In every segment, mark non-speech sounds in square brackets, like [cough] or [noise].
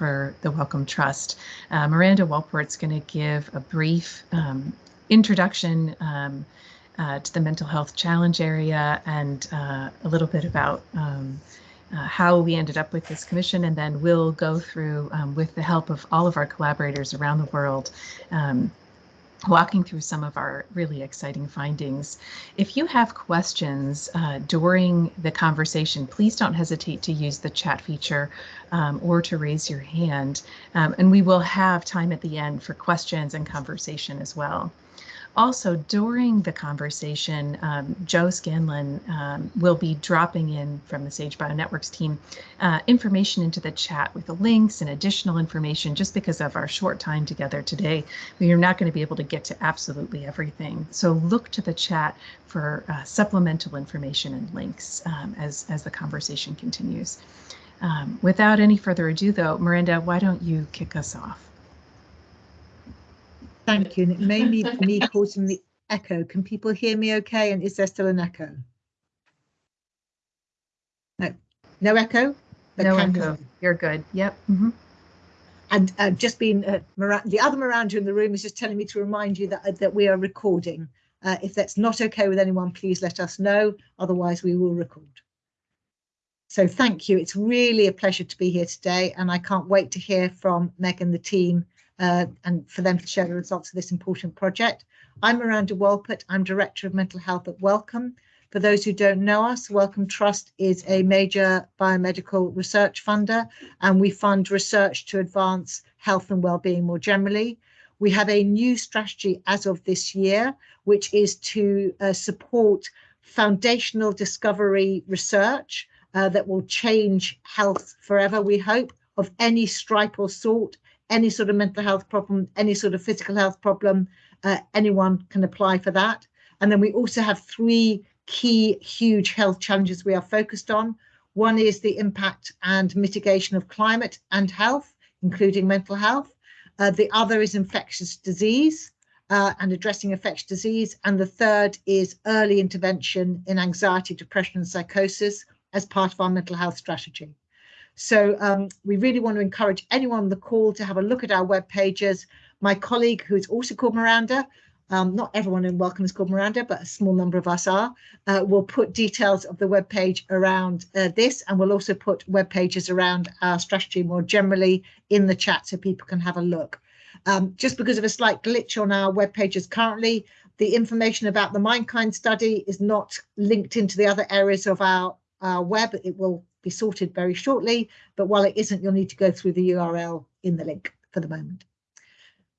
for the Wellcome Trust. Uh, Miranda Wolpert's going to give a brief um, introduction um, uh, to the mental health challenge area and uh, a little bit about um, uh, how we ended up with this commission, and then we'll go through, um, with the help of all of our collaborators around the world, um, walking through some of our really exciting findings. If you have questions uh, during the conversation, please don't hesitate to use the chat feature um, or to raise your hand, um, and we will have time at the end for questions and conversation as well. Also, during the conversation, um, Joe Scanlon um, will be dropping in from the Sage Bionetworks team uh, information into the chat with the links and additional information just because of our short time together today. We are not going to be able to get to absolutely everything. So look to the chat for uh, supplemental information and links um, as, as the conversation continues. Um, without any further ado, though, Miranda, why don't you kick us off? Thank you. And it may be [laughs] me causing the echo. Can people hear me okay? And is there still an echo? No, no echo? no echo. You're good. Yep. Mm -hmm. And uh, just being uh, the other Miranda in the room is just telling me to remind you that uh, that we are recording. Uh, if that's not okay with anyone, please let us know. Otherwise, we will record. So thank you. It's really a pleasure to be here today, and I can't wait to hear from Meg and the team uh, and for them to share the results of this important project. I'm Miranda Wolpert. I'm Director of Mental Health at Wellcome. For those who don't know us, Wellcome Trust is a major biomedical research funder, and we fund research to advance health and well-being more generally. We have a new strategy as of this year, which is to uh, support foundational discovery research uh, that will change health forever, we hope, of any stripe or sort, any sort of mental health problem, any sort of physical health problem, uh, anyone can apply for that. And then we also have three key huge health challenges we are focused on. One is the impact and mitigation of climate and health, including mental health. Uh, the other is infectious disease uh, and addressing infectious disease. And the third is early intervention in anxiety, depression and psychosis as part of our mental health strategy. So um, we really want to encourage anyone on the call to have a look at our web pages. My colleague, who is also called Miranda, um, not everyone in Wellcome is called Miranda, but a small number of us are, uh, will put details of the web page around uh, this, and we'll also put web pages around our strategy more generally in the chat so people can have a look. Um, just because of a slight glitch on our web pages currently, the information about the Mindkind study is not linked into the other areas of our, our web. It will be sorted very shortly, but while it isn't, you'll need to go through the URL in the link for the moment.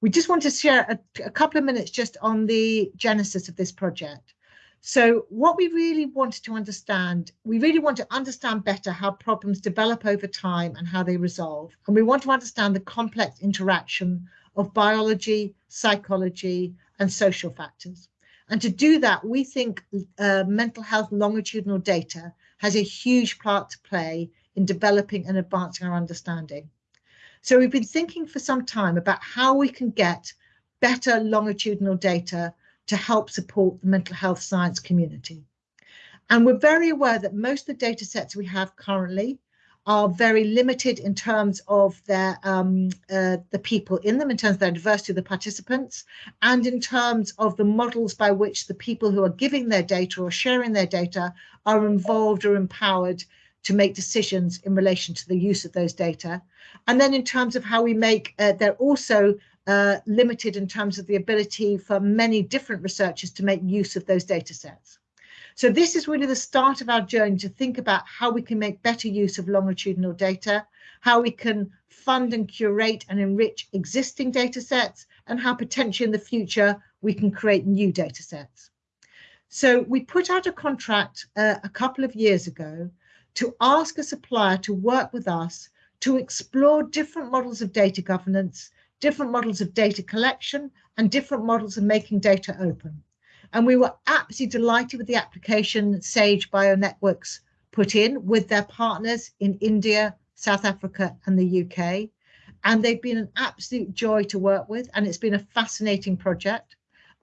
We just want to share a, a couple of minutes just on the genesis of this project. So what we really wanted to understand, we really want to understand better how problems develop over time and how they resolve. And we want to understand the complex interaction of biology, psychology, and social factors. And to do that, we think uh, mental health longitudinal data has a huge part to play in developing and advancing our understanding. So we've been thinking for some time about how we can get better longitudinal data to help support the mental health science community. And we're very aware that most of the data sets we have currently are very limited in terms of their um, uh, the people in them, in terms of their diversity of the participants, and in terms of the models by which the people who are giving their data or sharing their data are involved or empowered to make decisions in relation to the use of those data. And then in terms of how we make, uh, they're also uh, limited in terms of the ability for many different researchers to make use of those data sets. So this is really the start of our journey to think about how we can make better use of longitudinal data, how we can fund and curate and enrich existing data sets, and how potentially in the future we can create new data sets. So we put out a contract uh, a couple of years ago to ask a supplier to work with us to explore different models of data governance, different models of data collection, and different models of making data open. And we were absolutely delighted with the application Sage Bionetworks put in with their partners in India, South Africa, and the UK. And they've been an absolute joy to work with, and it's been a fascinating project.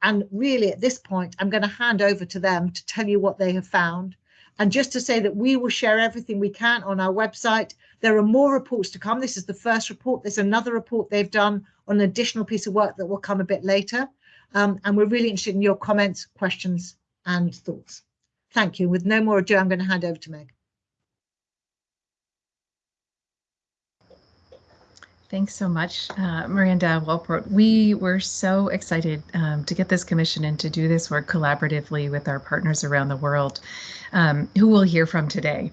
And really, at this point, I'm going to hand over to them to tell you what they have found. And just to say that we will share everything we can on our website. There are more reports to come. This is the first report. There's another report they've done on an additional piece of work that will come a bit later. Um, and we're really interested in your comments, questions and thoughts. Thank you. With no more ado, I'm going to hand over to Meg. Thanks so much, uh, Miranda Wolpert. We were so excited um, to get this commission and to do this work collaboratively with our partners around the world, um, who we'll hear from today.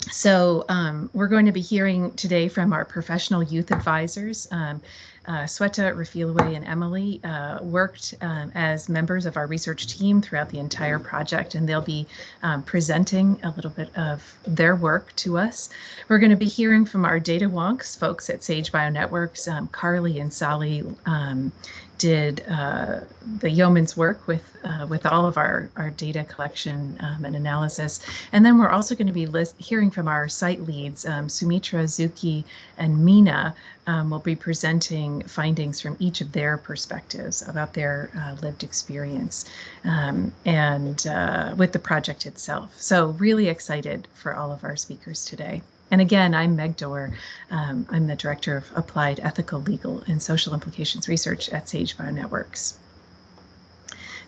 So um, we're going to be hearing today from our professional youth advisors. Um, uh, Sweta, Refilwe, and Emily uh, worked um, as members of our research team throughout the entire project, and they'll be um, presenting a little bit of their work to us. We're going to be hearing from our data wonks, folks at Sage Bionetworks, um, Carly and Solly um, did uh, the yeoman's work with uh, with all of our our data collection um, and analysis, and then we're also going to be list, hearing from our site leads, um, Soumitra, Zuki, and Mina. Um, will be presenting findings from each of their perspectives about their uh, lived experience um, and uh, with the project itself. So really excited for all of our speakers today. And again, I'm Meg Doerr. Um, I'm the Director of Applied Ethical, Legal, and Social Implications Research at Sage Bionetworks.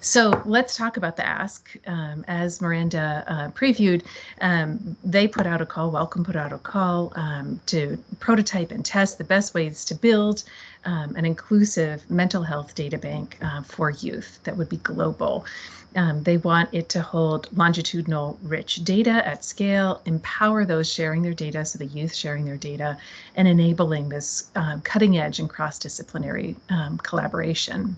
So let's talk about the ask. Um, as Miranda uh, previewed, um, they put out a call, Wellcome put out a call um, to prototype and test the best ways to build um, an inclusive mental health data bank uh, for youth that would be global. Um, they want it to hold longitudinal rich data at scale, empower those sharing their data, so the youth sharing their data, and enabling this um, cutting edge and cross-disciplinary um, collaboration.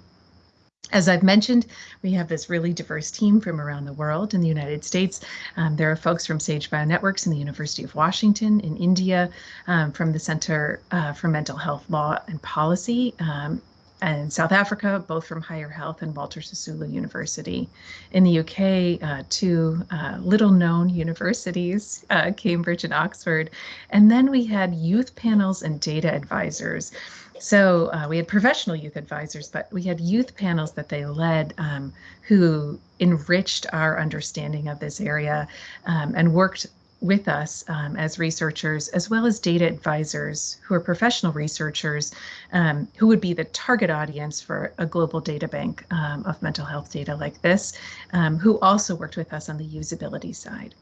As I've mentioned, we have this really diverse team from around the world. In the United States, um, there are folks from Sage Bionetworks in the University of Washington, in India, um, from the Center uh, for Mental Health Law and Policy, um, and South Africa, both from Higher Health and Walter Sisulu University. In the UK, uh, two uh, little known universities, uh, Cambridge and Oxford. And then we had youth panels and data advisors. So uh, we had professional youth advisors, but we had youth panels that they led um, who enriched our understanding of this area um, and worked with us um, as researchers, as well as data advisors who are professional researchers um, who would be the target audience for a global data bank um, of mental health data like this, um, who also worked with us on the usability side.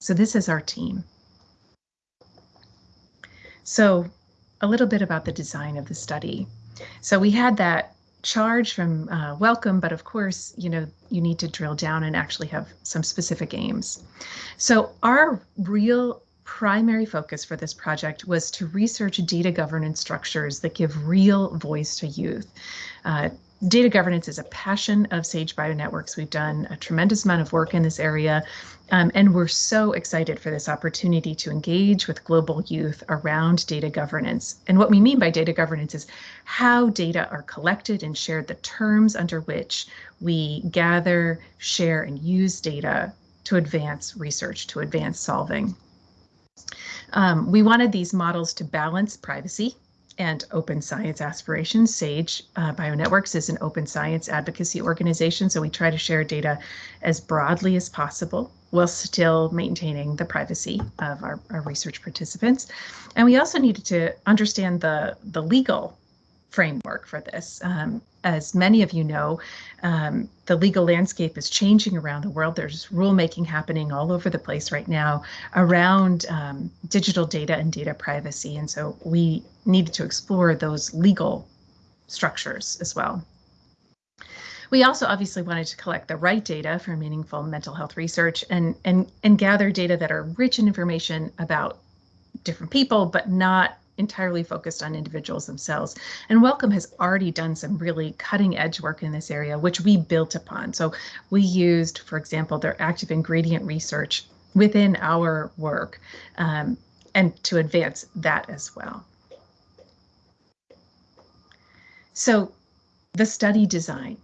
So this is our team. So a little bit about the design of the study. So we had that charge from uh, Wellcome, but of course, you know, you need to drill down and actually have some specific aims. So our real primary focus for this project was to research data governance structures that give real voice to youth. Uh, data governance is a passion of Sage Bionetworks. We've done a tremendous amount of work in this area, um, and we're so excited for this opportunity to engage with global youth around data governance. And what we mean by data governance is how data are collected and shared, the terms under which we gather, share, and use data to advance research, to advance solving. Um, we wanted these models to balance privacy and open science aspirations. SAGE uh, Bionetworks is an open science advocacy organization, so we try to share data as broadly as possible while still maintaining the privacy of our, our research participants. And we also needed to understand the, the legal framework for this. Um, as many of you know, um, the legal landscape is changing around the world. There's rulemaking happening all over the place right now around um, digital data and data privacy. And so we needed to explore those legal structures as well. We also obviously wanted to collect the right data for meaningful mental health research and, and, and gather data that are rich in information about different people, but not entirely focused on individuals themselves. And Wellcome has already done some really cutting edge work in this area, which we built upon. So we used, for example, their active ingredient research within our work um, and to advance that as well. So the study design.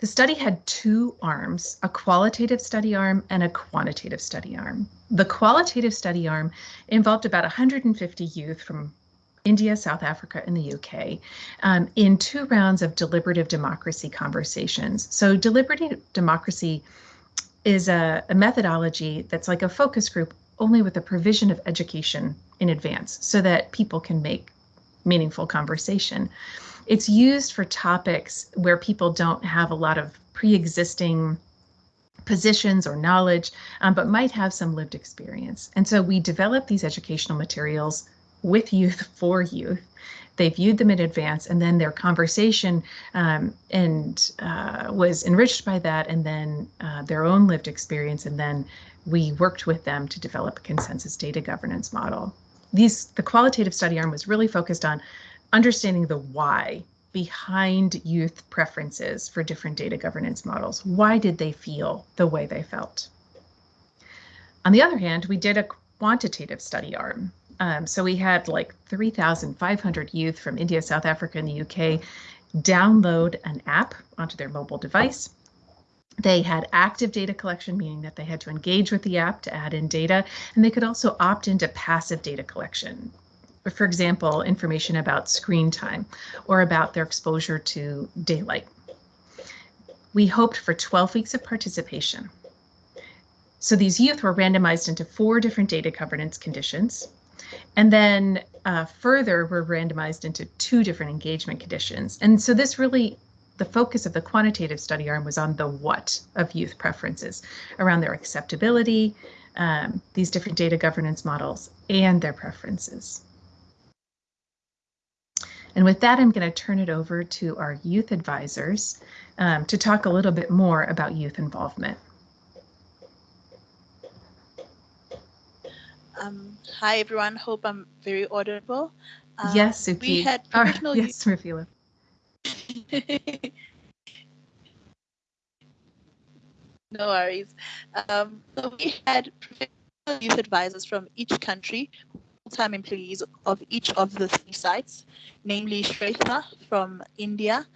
The study had two arms, a qualitative study arm and a quantitative study arm. The qualitative study arm involved about 150 youth from India, South Africa, and the UK um, in two rounds of deliberative democracy conversations. So deliberative democracy is a, a methodology that's like a focus group only with the provision of education in advance so that people can make meaningful conversation. It's used for topics where people don't have a lot of pre-existing positions or knowledge, um, but might have some lived experience. And so we develop these educational materials with youth [laughs] for youth. They viewed them in advance, and then their conversation um, and uh, was enriched by that, and then uh, their own lived experience, and then we worked with them to develop a consensus data governance model. These the qualitative study arm was really focused on understanding the why behind youth preferences for different data governance models. Why did they feel the way they felt? On the other hand, we did a quantitative study arm. Um, so we had like 3,500 youth from India, South Africa, and the UK download an app onto their mobile device. They had active data collection, meaning that they had to engage with the app to add in data, and they could also opt into passive data collection, for example, information about screen time or about their exposure to daylight. We hoped for 12 weeks of participation. So these youth were randomized into four different data governance conditions. And then uh, further, were randomized into two different engagement conditions. And so this really, the focus of the quantitative study arm was on the what of youth preferences, around their acceptability, um, these different data governance models, and their preferences. And with that, I'm going to turn it over to our youth advisors um, to talk a little bit more about youth involvement. Um, hi, everyone. Hope I'm very audible. Um, yes, Suki. We had provisional oh, yes, Rafila. [laughs] no worries. Um, so we had professional youth advisors from each country full-time employees of each of the three sites, namely Shweta from India,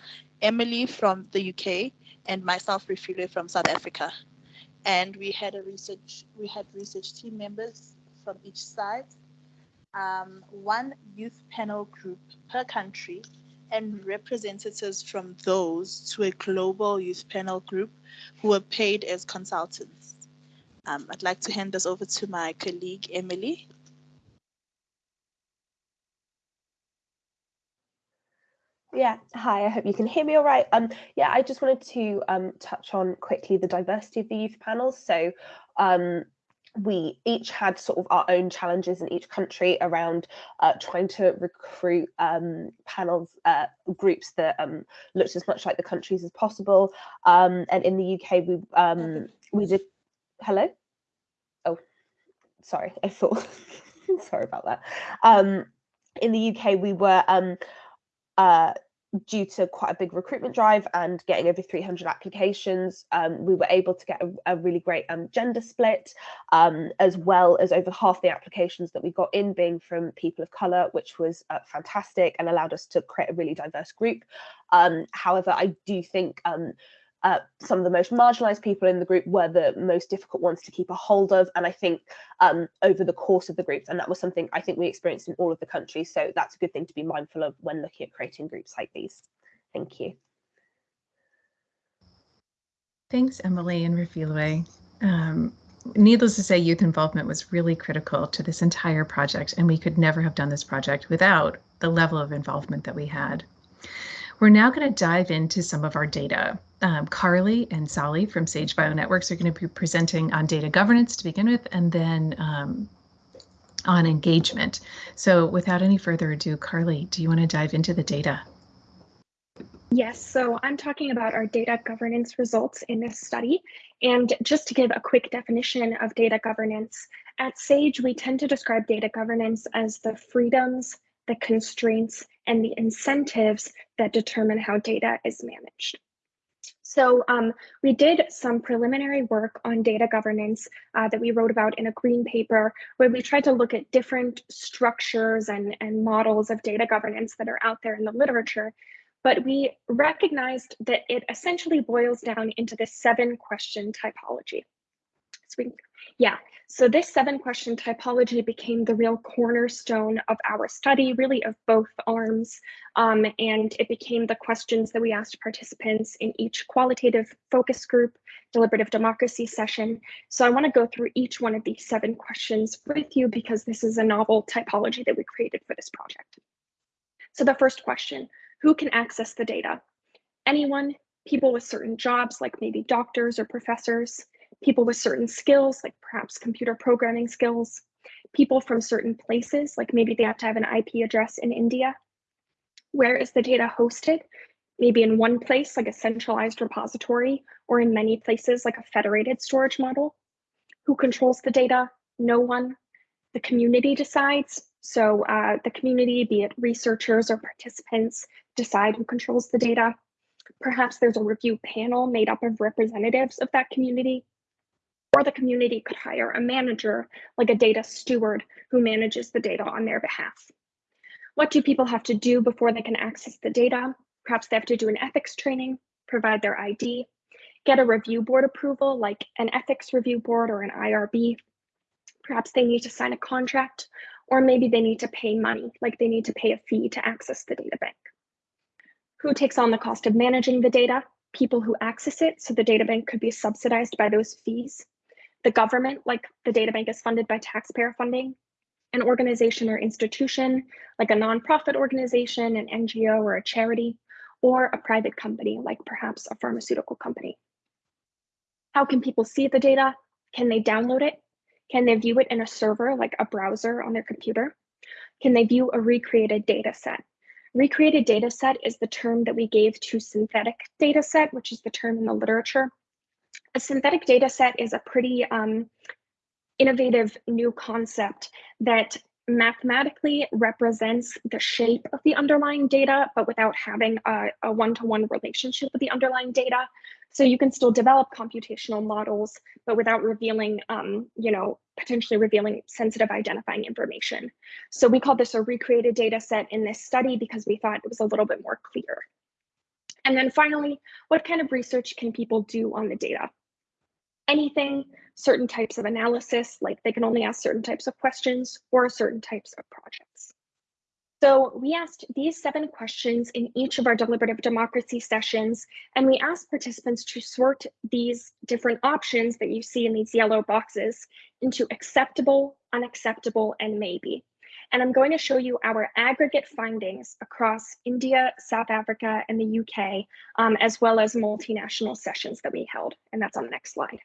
Emily from the UK, and myself, Refile, from South Africa. And we had a research, we had research team members from each site, um, one youth panel group per country, and representatives from those to a global youth panel group who were paid as consultants. Um, I'd like to hand this over to my colleague, Emily. Yeah, hi, I hope you can hear me all right. Um, yeah, I just wanted to um, touch on quickly the diversity of the youth panels. So um, we each had sort of our own challenges in each country around uh, trying to recruit um, panels, uh, groups that um, looked as much like the countries as possible. Um, and in the UK, we um, we did, hello? Oh, sorry, I thought, [laughs] sorry about that. Um, in the UK, we were um, uh, due to quite a big recruitment drive and getting over 300 applications, um, we were able to get a, a really great um, gender split, um, as well as over half the applications that we got in being from people of colour, which was uh, fantastic and allowed us to create a really diverse group. Um, however, I do think um, uh, some of the most marginalized people in the group were the most difficult ones to keep a hold of. And I think um, over the course of the groups, and that was something I think we experienced in all of the countries. So that's a good thing to be mindful of when looking at creating groups like these. Thank you. Thanks, Emily and Refilwe. Um, needless to say, youth involvement was really critical to this entire project, and we could never have done this project without the level of involvement that we had. We're now going to dive into some of our data. Um, Carly and Sally from Sage Bionetworks are going to be presenting on data governance to begin with, and then um, on engagement. So without any further ado, Carly, do you want to dive into the data? Yes, so I'm talking about our data governance results in this study. And just to give a quick definition of data governance, at SAGE, we tend to describe data governance as the freedoms, the constraints, and the incentives that determine how data is managed. So um, we did some preliminary work on data governance uh, that we wrote about in a green paper where we tried to look at different structures and, and models of data governance that are out there in the literature. But we recognized that it essentially boils down into this seven question typology. So we, yeah, So this seven question typology became the real cornerstone of our study, really of both arms. Um, and it became the questions that we asked participants in each qualitative focus group, deliberative democracy session. So I wanna go through each one of these seven questions with you because this is a novel typology that we created for this project. So the first question, who can access the data? Anyone, people with certain jobs like maybe doctors or professors, people with certain skills, like perhaps computer programming skills, people from certain places, like maybe they have to have an IP address in India. Where is the data hosted? Maybe in one place, like a centralized repository, or in many places, like a federated storage model. Who controls the data? No one. The community decides. So uh, the community, be it researchers or participants, decide who controls the data. Perhaps there's a review panel made up of representatives of that community or the community could hire a manager, like a data steward, who manages the data on their behalf. What do people have to do before they can access the data? Perhaps they have to do an ethics training, provide their ID, get a review board approval, like an ethics review board or an IRB. Perhaps they need to sign a contract, or maybe they need to pay money, like they need to pay a fee to access the data bank. Who takes on the cost of managing the data? People who access it, so the data bank could be subsidized by those fees the government, like the data bank is funded by taxpayer funding, an organization or institution, like a nonprofit organization, an NGO or a charity, or a private company, like perhaps a pharmaceutical company. How can people see the data? Can they download it? Can they view it in a server, like a browser on their computer? Can they view a recreated data set? Recreated data set is the term that we gave to synthetic data set, which is the term in the literature a synthetic data set is a pretty um, innovative new concept that mathematically represents the shape of the underlying data, but without having a one-to-one -one relationship with the underlying data. So you can still develop computational models, but without revealing, um, you know, potentially revealing sensitive identifying information. So we call this a recreated data set in this study because we thought it was a little bit more clear. And then finally, what kind of research can people do on the data? Anything, certain types of analysis, like they can only ask certain types of questions or certain types of projects. So we asked these seven questions in each of our deliberative democracy sessions, and we asked participants to sort these different options that you see in these yellow boxes into acceptable, unacceptable, and maybe and I'm going to show you our aggregate findings across India, South Africa, and the UK, um, as well as multinational sessions that we held, and that's on the next slide.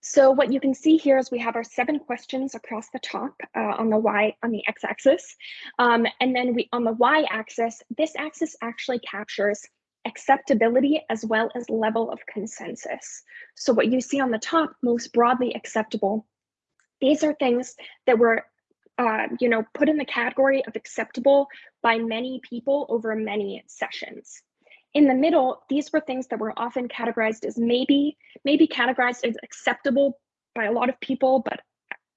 So what you can see here is we have our seven questions across the top uh, on the Y on the x-axis. Um, and then we on the y-axis, this axis actually captures acceptability as well as level of consensus. So what you see on the top, most broadly acceptable, these are things that were uh, you know, put in the category of acceptable by many people over many sessions. In the middle, these were things that were often categorized as maybe, maybe categorized as acceptable by a lot of people, but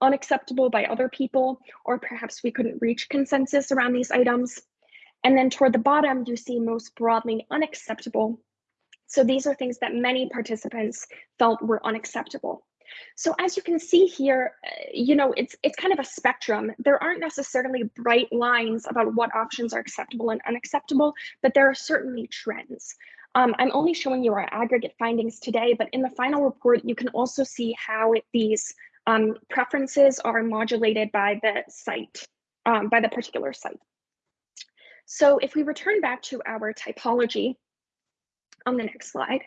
unacceptable by other people, or perhaps we couldn't reach consensus around these items. And then toward the bottom, you see most broadly unacceptable. So these are things that many participants felt were unacceptable. So as you can see here, uh, you know, it's it's kind of a spectrum. There aren't necessarily bright lines about what options are acceptable and unacceptable, but there are certainly trends. Um, I'm only showing you our aggregate findings today, but in the final report, you can also see how it, these um, preferences are modulated by the site, um, by the particular site. So if we return back to our typology on the next slide,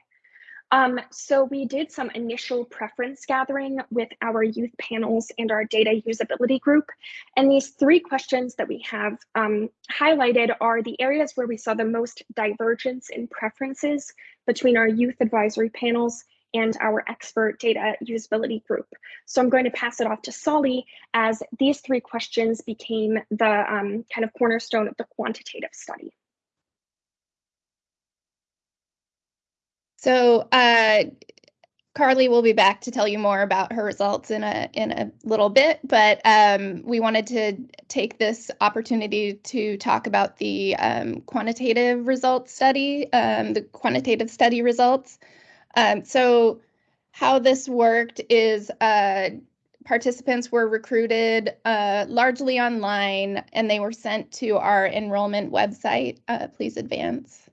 um, so we did some initial preference gathering with our youth panels and our data usability group. And these three questions that we have um, highlighted are the areas where we saw the most divergence in preferences between our youth advisory panels and our expert data usability group. So I'm going to pass it off to Solly as these three questions became the um, kind of cornerstone of the quantitative study. So uh, Carly will be back to tell you more about her results in a in a little bit, but um, we wanted to take this opportunity to talk about the um, quantitative results study, um, the quantitative study results. Um, so how this worked is uh, participants were recruited uh, largely online and they were sent to our enrollment website. Uh, please advance.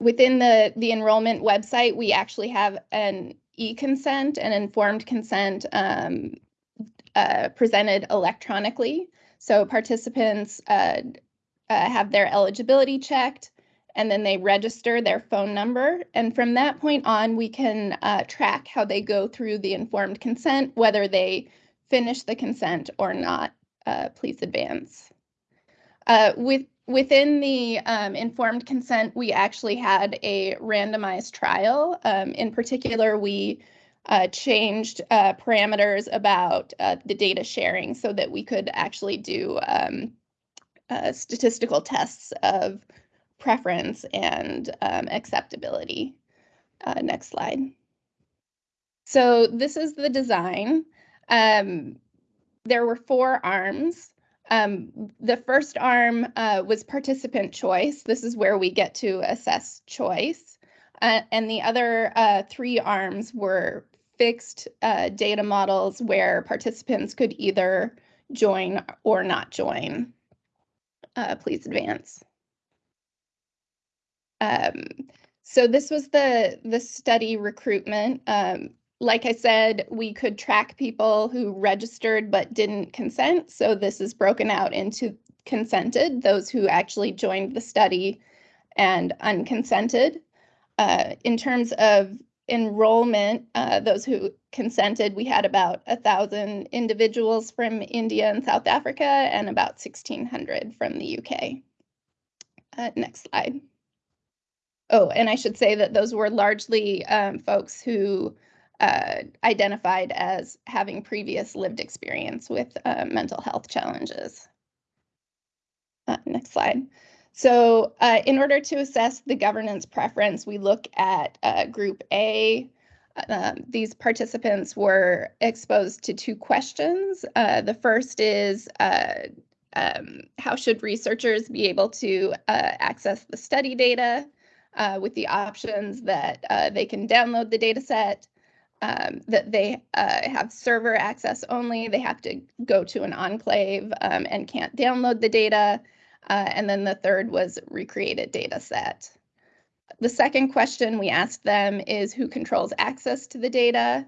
Within the, the enrollment website, we actually have an e-consent, an informed consent um, uh, presented electronically. So participants uh, uh, have their eligibility checked and then they register their phone number. And from that point on, we can uh, track how they go through the informed consent, whether they finish the consent or not. Uh, please advance. Uh, with within the um, informed consent, we actually had a randomized trial. Um, in particular, we uh, changed uh, parameters about uh, the data sharing so that we could actually do um, uh, statistical tests of preference and um, acceptability. Uh, next slide. So this is the design. Um, there were four arms. Um, the first arm uh, was participant choice. This is where we get to assess choice. Uh, and the other uh, three arms were fixed uh, data models where participants could either join or not join. Uh, please advance. Um, so this was the, the study recruitment. Um, like I said, we could track people who registered but didn't consent. So this is broken out into consented, those who actually joined the study, and unconsented. Uh, in terms of enrollment, uh, those who consented, we had about a thousand individuals from India and South Africa and about 1600 from the UK. Uh, next slide. Oh, and I should say that those were largely um, folks who uh, identified as having previous lived experience with uh, mental health challenges. Uh, next slide. So uh, in order to assess the governance preference, we look at uh, group A. Um, these participants were exposed to two questions. The first is, um, how should researchers be able to access the study data? with the options that they can download the data set, um, that they uh, have server access only, they have to go to an enclave um, and can't download the data. Uh, and then the third was recreated data set. The second question we asked them is who controls access to the data?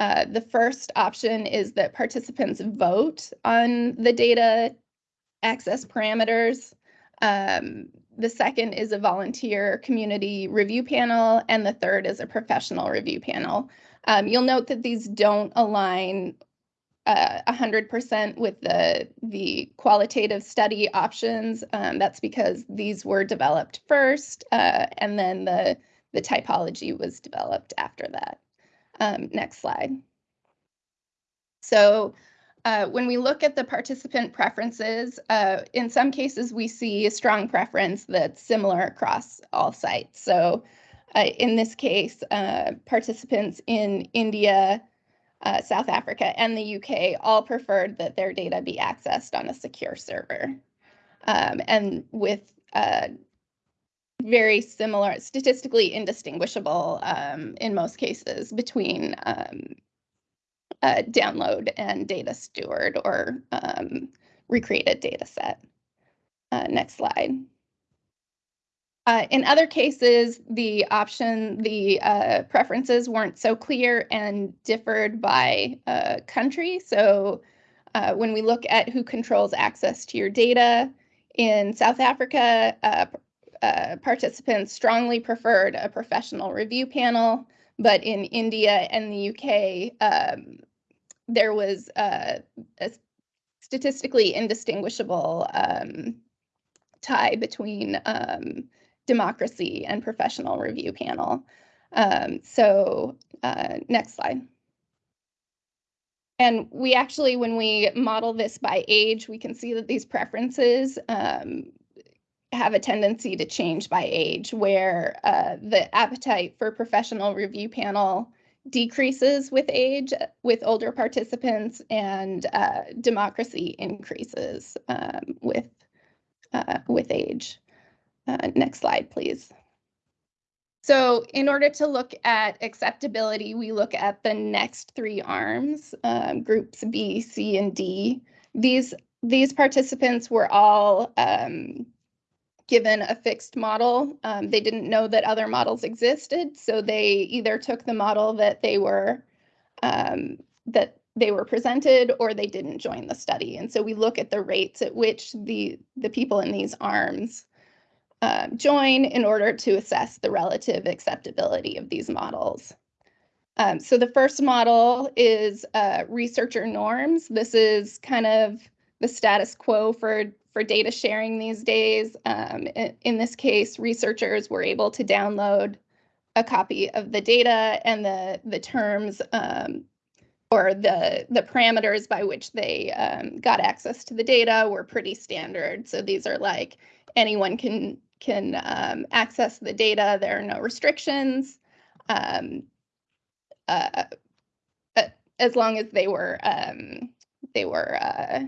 Uh, the first option is that participants vote on the data access parameters. Um, the second is a volunteer community review panel, and the third is a professional review panel. Um, you'll note that these don't align uh, 100% with the, the qualitative study options. Um, that's because these were developed first, uh, and then the, the typology was developed after that. Um, next slide. So uh, when we look at the participant preferences, uh, in some cases we see a strong preference that's similar across all sites. So uh, in this case, uh, participants in India, uh, South Africa, and the UK all preferred that their data be accessed on a secure server. Um, and with uh, very similar, statistically indistinguishable um, in most cases between um, uh, download and data steward or um, recreated data set. Uh, next slide. Uh, in other cases, the option, the uh, preferences weren't so clear and differed by uh, country. So uh, when we look at who controls access to your data, in South Africa, uh, participants strongly preferred a professional review panel, but in India and the UK, um, there was uh, a statistically indistinguishable um, tie between um, democracy and professional review panel. Um, so uh, next slide. And we actually, when we model this by age, we can see that these preferences um, have a tendency to change by age, where uh, the appetite for professional review panel decreases with age with older participants and uh, democracy increases um, with uh, with age. Uh, next slide, please. So in order to look at acceptability, we look at the next three arms, um, groups B, C, and D. These, these participants were all um, given a fixed model. Um, they didn't know that other models existed, so they either took the model that they were um, that they were presented or they didn't join the study. And so we look at the rates at which the, the people in these arms uh, join in order to assess the relative acceptability of these models. Um, so the first model is uh, researcher norms. This is kind of the status quo for, for data sharing these days. Um, in, in, this case, researchers were able to download a copy of the data and the, the terms um, or the, the parameters by which they um, got access to the data were pretty standard. So these are like anyone can can um, access the data. There are no restrictions. Um, uh, uh, as long as they were um, they were uh,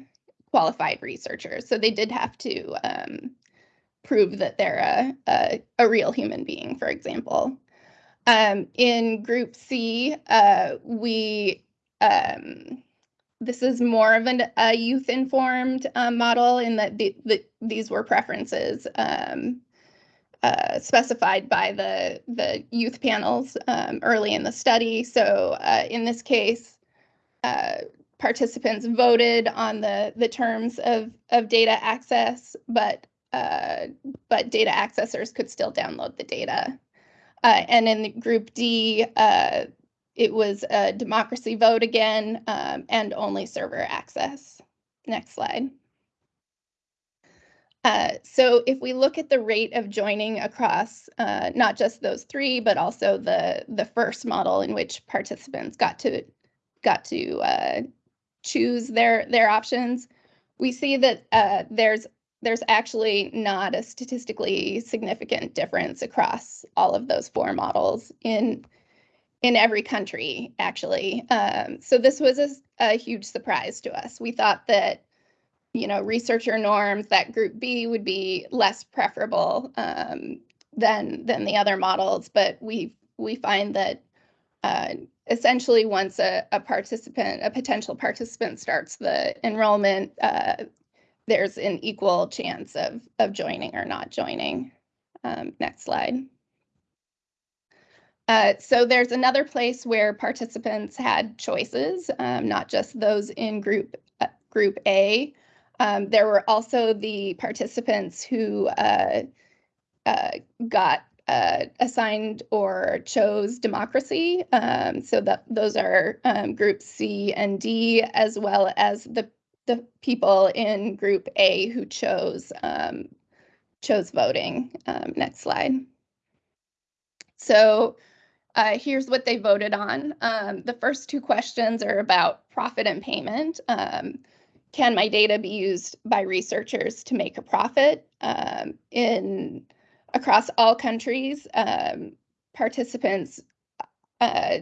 qualified researchers. So they did have to um, prove that they're a, a, a, real human being, for example. Um, in group C, uh, we um, this is more of an, a youth informed um, model in that the, the, these were preferences um, uh, specified by the, the youth panels um, early in the study. So uh, in this case, uh, participants voted on the, the terms of, of data access, but, uh, but data accessors could still download the data. Uh, and in the group D, uh, it was a democracy vote again um, and only server access. Next slide. Uh, so if we look at the rate of joining across uh, not just those three, but also the the first model in which participants got to got to uh, choose their their options, we see that uh, there's there's actually not a statistically significant difference across all of those four models in in every country, actually. Um, so this was a, a, huge surprise to us. We thought that, you know, researcher norms, that group B would be less preferable um, than than the other models, but we we find that uh, essentially once a, a, participant, a potential participant starts the enrollment, uh, there's an equal chance of of joining or not joining. Um, next slide. Uh, so there's another place where participants had choices, um, not just those in group uh, group A. Um, there were also the participants who uh, uh got uh, assigned or chose democracy. Um, so that those are um, groups C and D, as well as the the people in group A who chose um, chose voting. Um, next slide. So uh, here's what they voted on. Um, the first two questions are about profit and payment. Um, can my data be used by researchers to make a profit? Um, in across all countries, um, participants uh,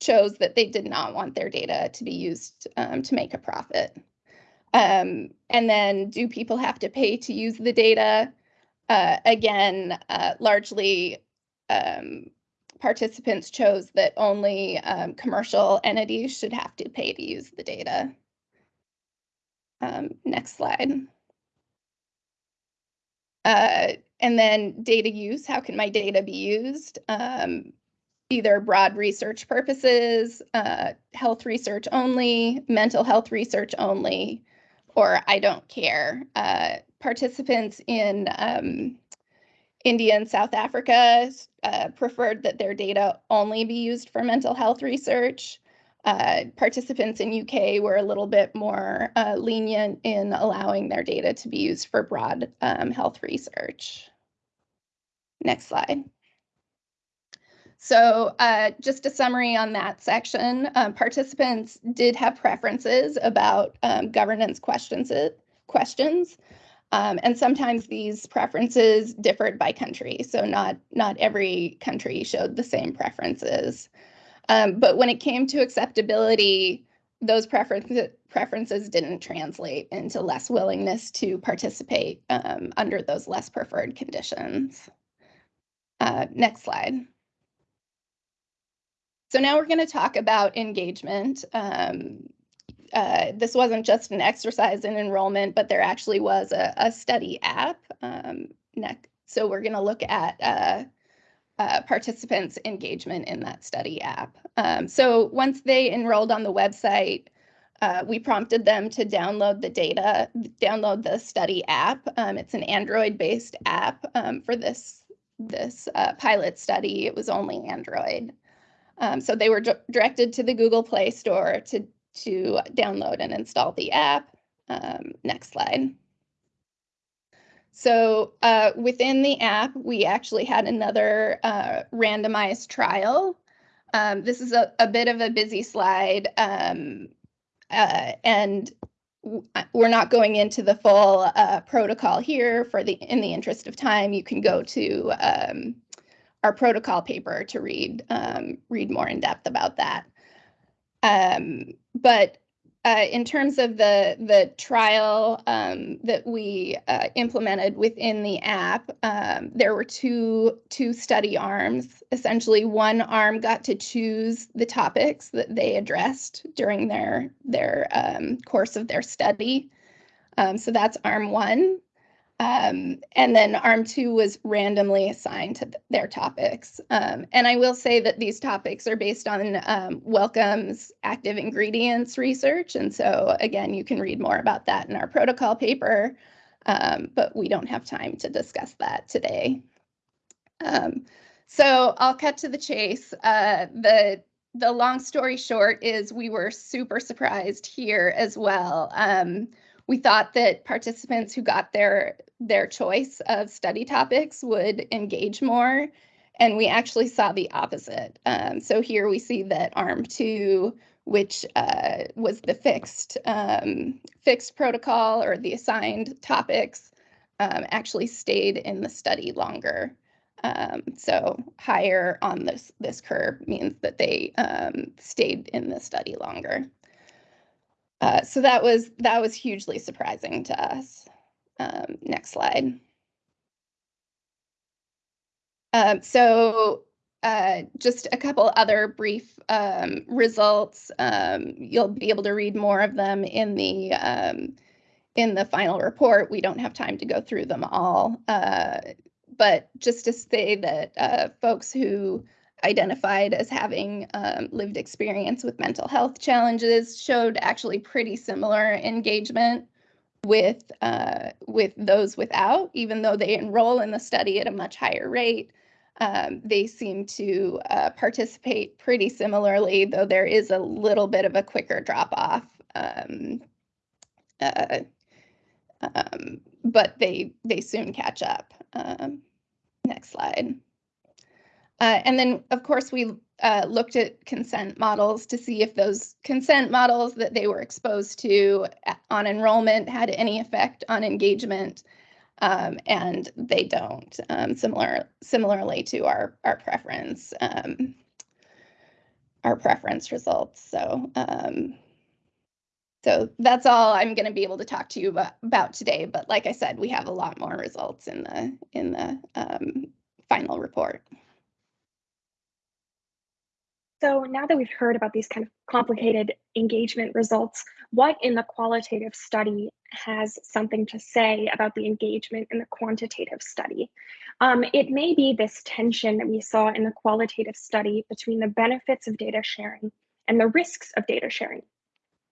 chose that they did not want their data to be used um, to make a profit. Um, and then, do people have to pay to use the data? Uh, again, uh, largely um, participants chose that only um, commercial entities should have to pay to use the data. Um, next slide. Uh, and then data use, how can my data be used? Um, either broad research purposes, uh, health research only, mental health research only, or I don't care. Uh, participants in um, India and South Africa uh, preferred that their data only be used for mental health research. Uh, participants in UK were a little bit more uh, lenient in allowing their data to be used for broad um, health research. Next slide. So uh, just a summary on that section, um, participants did have preferences about um, governance questions, questions um, and sometimes these preferences differed by country. So not, not every country showed the same preferences. Um, but when it came to acceptability, those preferences preferences didn't translate into less willingness to participate um, under those less preferred conditions. Uh, next slide. So now we're going to talk about engagement. Um, uh, this wasn't just an exercise in enrollment, but there actually was a, a study app. Um, so we're going to look at uh, uh, participants' engagement in that study app. Um, so once they enrolled on the website, uh, we prompted them to download the data, download the study app. Um, it's an Android-based app um, for this this uh, pilot study. It was only Android. Um, so they were directed to the Google Play Store to to download and install the app. Um, next slide. So uh, within the app, we actually had another uh, randomized trial. Um, this is a, a, bit of a busy slide, um, uh, and uh, we're not going into the full uh, protocol here. For the in the interest of time, you can go to um, our protocol paper to read um, read more in depth about that. But uh, in terms of the the trial um, that we uh, implemented within the app, um, there were two two study arms. Essentially, one arm got to choose the topics that they addressed during their their um, course of their study. Um, so that's arm one, um, and then ARM 2 was randomly assigned to th their topics. Um, and I will say that these topics are based on um, Wellcome's active ingredients research. And so, again, you can read more about that in our protocol paper, um, but we don't have time to discuss that today. Um, so I'll cut to the chase. Uh, the the long story short is we were super surprised here as well. Um, we thought that participants who got their their choice of study topics would engage more, and we actually saw the opposite. Um, so here we see that ARM two, which uh, was the fixed um, fixed protocol or the assigned topics, um, actually stayed in the study longer. Um, so higher on this this curve means that they um, stayed in the study longer. Uh, so that was that was hugely surprising to us. Um, next slide. Um, so uh, just a couple other brief um, results. Um, you'll be able to read more of them in the um, in the final report. We don't have time to go through them all, uh, but just to say that uh, folks who identified as having um, lived experience with mental health challenges showed actually pretty similar engagement with uh, with those without, even though they enroll in the study at a much higher rate. Um, they seem to uh, participate pretty similarly, though there is a little bit of a quicker drop off. Um, uh, um, but they they soon catch up. Um, next slide. Uh, and then, of course, we uh, looked at consent models to see if those consent models that they were exposed to uh, on enrollment had any effect on engagement, um, and they don't. Um, similar, similarly to our our preference, um, our preference results. So. Um, so that's all I'm going to be able to talk to you about, about, today. But like I said, we have a lot more results in the in the um, final report. So now that we've heard about these kind of complicated engagement results, what in the qualitative study has something to say about the engagement in the quantitative study? Um, it may be this tension that we saw in the qualitative study between the benefits of data sharing and the risks of data sharing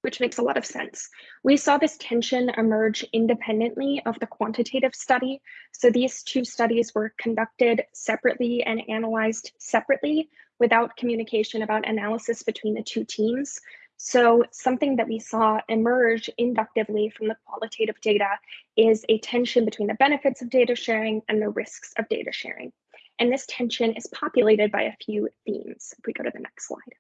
which makes a lot of sense. We saw this tension emerge independently of the quantitative study. So these two studies were conducted separately and analyzed separately without communication about analysis between the two teams. So something that we saw emerge inductively from the qualitative data is a tension between the benefits of data sharing and the risks of data sharing. And this tension is populated by a few themes. If we go to the next slide.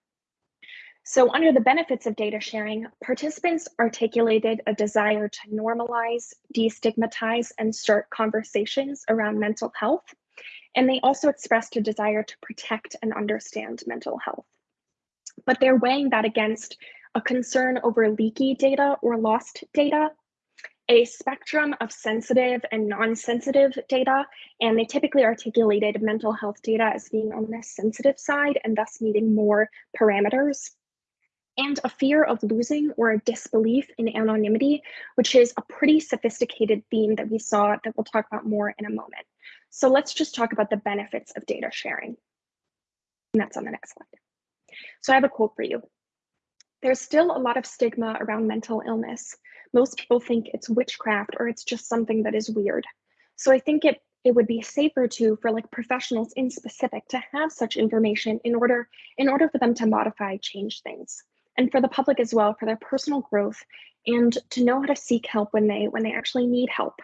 So under the benefits of data sharing, participants articulated a desire to normalize, destigmatize, and start conversations around mental health. And they also expressed a desire to protect and understand mental health. But they're weighing that against a concern over leaky data or lost data, a spectrum of sensitive and non-sensitive data, and they typically articulated mental health data as being on the sensitive side and thus needing more parameters and a fear of losing or a disbelief in anonymity, which is a pretty sophisticated theme that we saw that we'll talk about more in a moment. So let's just talk about the benefits of data sharing. And that's on the next slide. So I have a quote for you. There's still a lot of stigma around mental illness. Most people think it's witchcraft or it's just something that is weird. So I think it it would be safer to for like professionals in specific to have such information in order in order for them to modify change things and for the public as well for their personal growth and to know how to seek help when they when they actually need help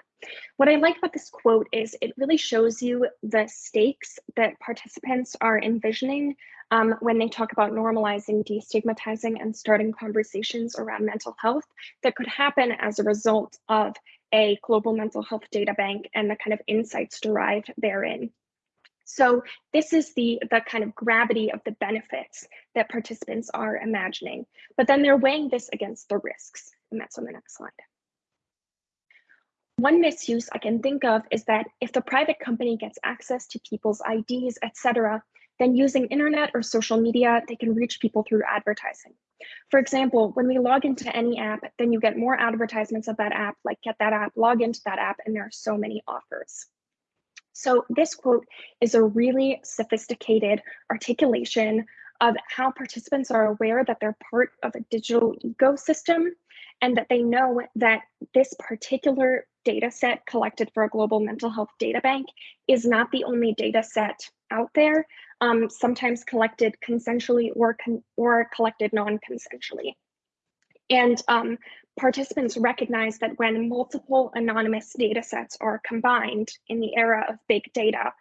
what i like about this quote is it really shows you the stakes that participants are envisioning um, when they talk about normalizing destigmatizing and starting conversations around mental health that could happen as a result of a global mental health data bank and the kind of insights derived therein. So this is the, the kind of gravity of the benefits that participants are imagining, but then they're weighing this against the risks, and that's on the next slide. One misuse I can think of is that if the private company gets access to people's IDs, etc., then using internet or social media, they can reach people through advertising. For example, when we log into any app, then you get more advertisements of that app, like get that app, log into that app, and there are so many offers. So this quote is a really sophisticated articulation of how participants are aware that they're part of a digital ecosystem and that they know that this particular data set collected for a global mental health data bank is not the only data set out there, um, sometimes collected consensually or, con or collected non-consensually. And um, participants recognize that when multiple anonymous data sets are combined in the era of big data,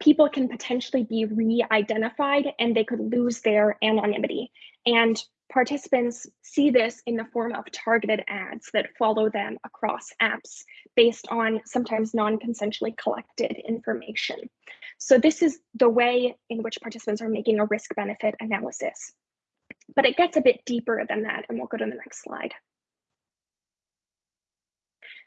people can potentially be re-identified and they could lose their anonymity. And participants see this in the form of targeted ads that follow them across apps based on sometimes non-consensually collected information. So this is the way in which participants are making a risk benefit analysis. But it gets a bit deeper than that, and we'll go to the next slide.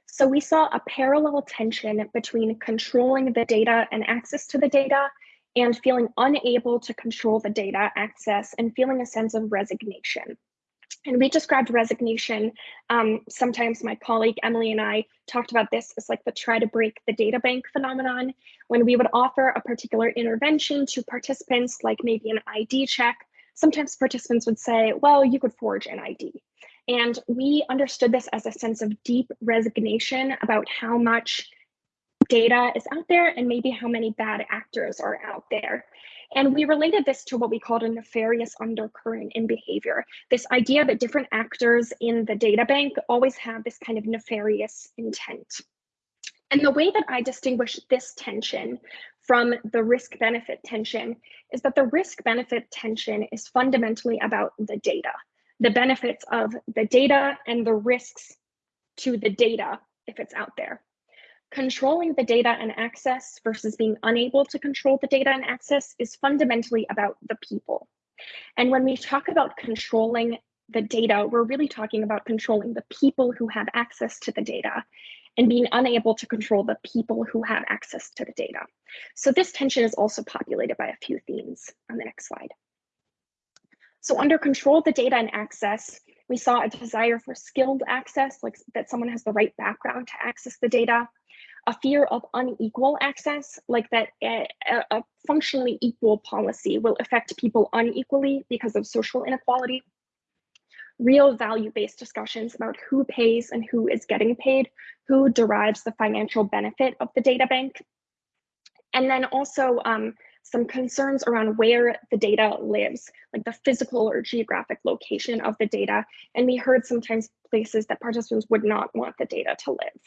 So we saw a parallel tension between controlling the data and access to the data and feeling unable to control the data access and feeling a sense of resignation. And we described resignation. Um, sometimes my colleague Emily and I talked about this as like the try to break the data bank phenomenon. When we would offer a particular intervention to participants, like maybe an ID check, sometimes participants would say, well, you could forge an ID. And we understood this as a sense of deep resignation about how much data is out there and maybe how many bad actors are out there. And we related this to what we called a nefarious undercurrent in behavior. This idea that different actors in the data bank always have this kind of nefarious intent. And the way that I distinguish this tension from the risk benefit tension is that the risk benefit tension is fundamentally about the data the benefits of the data and the risks to the data if it's out there. Controlling the data and access versus being unable to control the data and access is fundamentally about the people. And when we talk about controlling the data, we're really talking about controlling the people who have access to the data and being unable to control the people who have access to the data. So this tension is also populated by a few themes on the next slide. So under control the data and access, we saw a desire for skilled access, like that someone has the right background to access the data, a fear of unequal access, like that a, a functionally equal policy will affect people unequally because of social inequality, real value-based discussions about who pays and who is getting paid, who derives the financial benefit of the data bank, and then also um, some concerns around where the data lives, like the physical or geographic location of the data. And we heard sometimes places that participants would not want the data to live.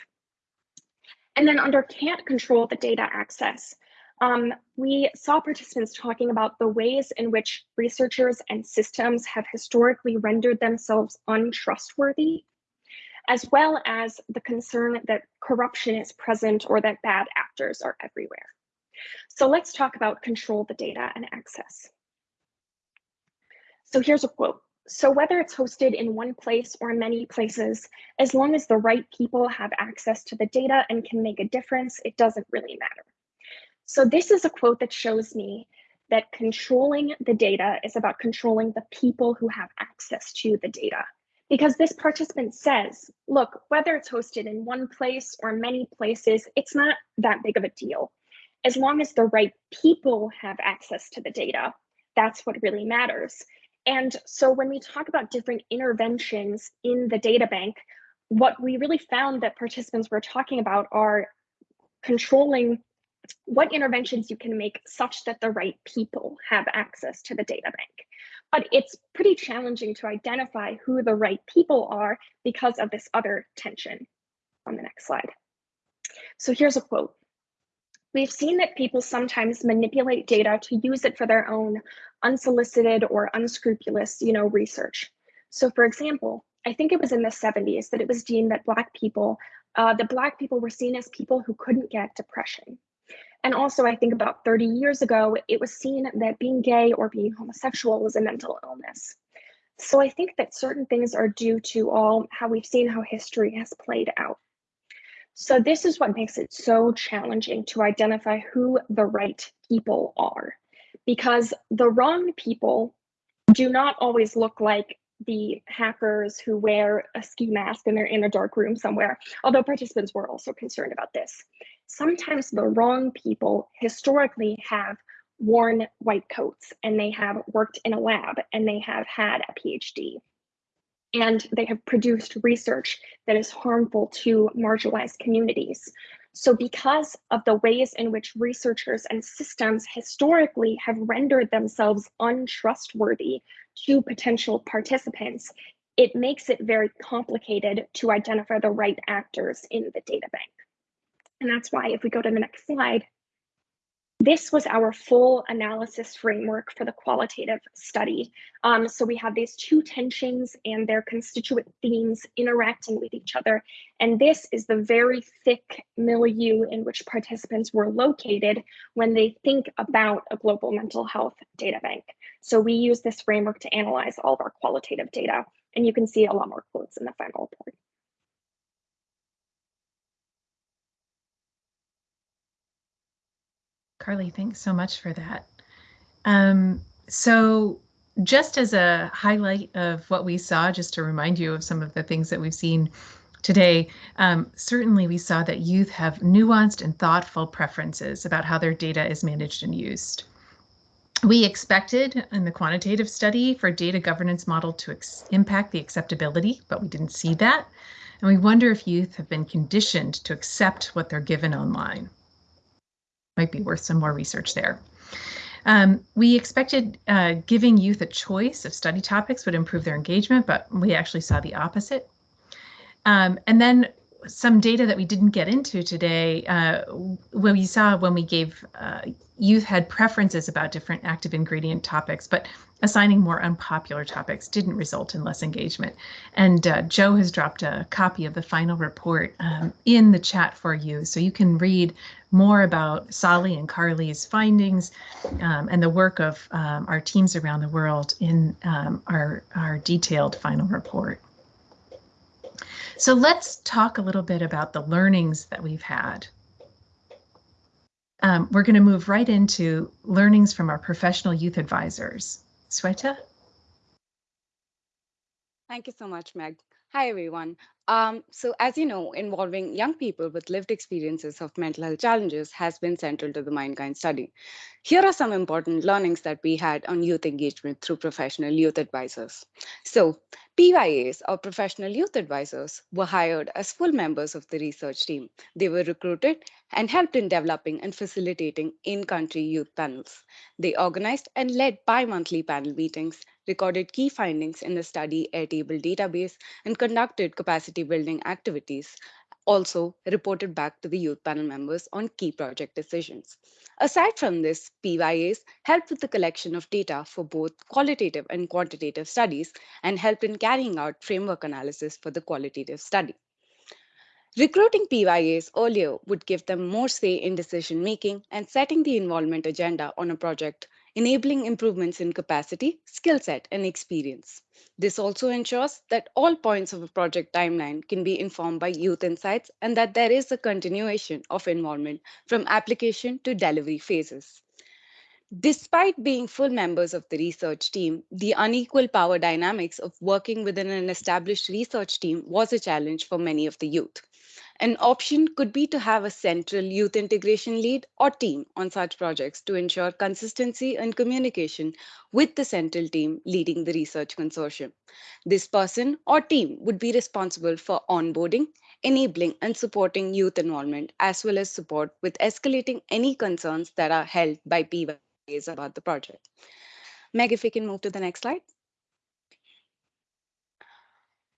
And then under can't control the data access, um, we saw participants talking about the ways in which researchers and systems have historically rendered themselves untrustworthy, as well as the concern that corruption is present or that bad actors are everywhere. So let's talk about control the data and access. So here's a quote. So whether it's hosted in one place or many places, as long as the right people have access to the data and can make a difference, it doesn't really matter. So this is a quote that shows me that controlling the data is about controlling the people who have access to the data. Because this participant says, look, whether it's hosted in one place or many places, it's not that big of a deal. As long as the right people have access to the data, that's what really matters. And so when we talk about different interventions in the data bank, what we really found that participants were talking about are controlling what interventions you can make such that the right people have access to the data bank. But it's pretty challenging to identify who the right people are because of this other tension on the next slide. So here's a quote. We've seen that people sometimes manipulate data to use it for their own unsolicited or unscrupulous, you know, research. So for example, I think it was in the 70s that it was deemed that Black people, uh, that Black people were seen as people who couldn't get depression. And also, I think about 30 years ago, it was seen that being gay or being homosexual was a mental illness. So I think that certain things are due to all how we've seen how history has played out. So this is what makes it so challenging to identify who the right people are because the wrong people do not always look like the hackers who wear a ski mask and they're in a dark room somewhere, although participants were also concerned about this. Sometimes the wrong people historically have worn white coats and they have worked in a lab and they have had a PhD. And they have produced research that is harmful to marginalized communities. So because of the ways in which researchers and systems historically have rendered themselves untrustworthy to potential participants, it makes it very complicated to identify the right actors in the data bank. And that's why if we go to the next slide, this was our full analysis framework for the qualitative study. Um, so we have these two tensions and their constituent themes interacting with each other. And this is the very thick milieu in which participants were located when they think about a global mental health data bank. So we use this framework to analyze all of our qualitative data. And you can see a lot more quotes in the final report. Carly, thanks so much for that. Um, so just as a highlight of what we saw, just to remind you of some of the things that we've seen today, um, certainly we saw that youth have nuanced and thoughtful preferences about how their data is managed and used. We expected in the quantitative study for data governance model to impact the acceptability, but we didn't see that. And we wonder if youth have been conditioned to accept what they're given online might be worth some more research there. Um, we expected uh, giving youth a choice of study topics would improve their engagement, but we actually saw the opposite. Um, and then some data that we didn't get into today, uh, what we saw when we gave uh, youth had preferences about different active ingredient topics, but assigning more unpopular topics didn't result in less engagement. And uh, Joe has dropped a copy of the final report um, in the chat for you, so you can read more about Solly and Carly's findings um, and the work of um, our teams around the world in um, our, our detailed final report. So let's talk a little bit about the learnings that we've had. Um, we're going to move right into learnings from our professional youth advisors. Sweta? Thank you so much, Meg. Hi, everyone. Um, so as you know, involving young people with lived experiences of mental health challenges has been central to the Mindkind study. Here are some important learnings that we had on youth engagement through professional youth advisors. So PYAs or professional youth advisors were hired as full members of the research team. They were recruited and helped in developing and facilitating in-country youth panels. They organized and led bi-monthly panel meetings recorded key findings in the study Airtable database, and conducted capacity building activities. Also reported back to the youth panel members on key project decisions. Aside from this, PYAs helped with the collection of data for both qualitative and quantitative studies and helped in carrying out framework analysis for the qualitative study. Recruiting PYAs earlier would give them more say in decision making and setting the involvement agenda on a project enabling improvements in capacity, skill set, and experience. This also ensures that all points of a project timeline can be informed by youth insights and that there is a continuation of involvement from application to delivery phases. Despite being full members of the research team, the unequal power dynamics of working within an established research team was a challenge for many of the youth. An option could be to have a central youth integration lead or team on such projects to ensure consistency and communication with the central team leading the research consortium. This person or team would be responsible for onboarding, enabling and supporting youth involvement, as well as support with escalating any concerns that are held by PY about the project. Meg, if we can move to the next slide.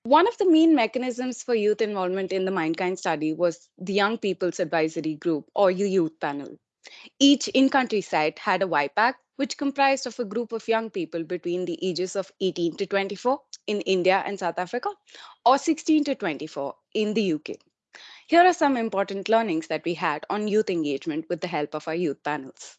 One of the main mechanisms for youth involvement in the Mindkind study was the Young People's Advisory Group or Youth Panel. Each in-country site had a YPAG, which comprised of a group of young people between the ages of 18 to 24 in India and South Africa, or 16 to 24 in the UK. Here are some important learnings that we had on youth engagement with the help of our youth panels.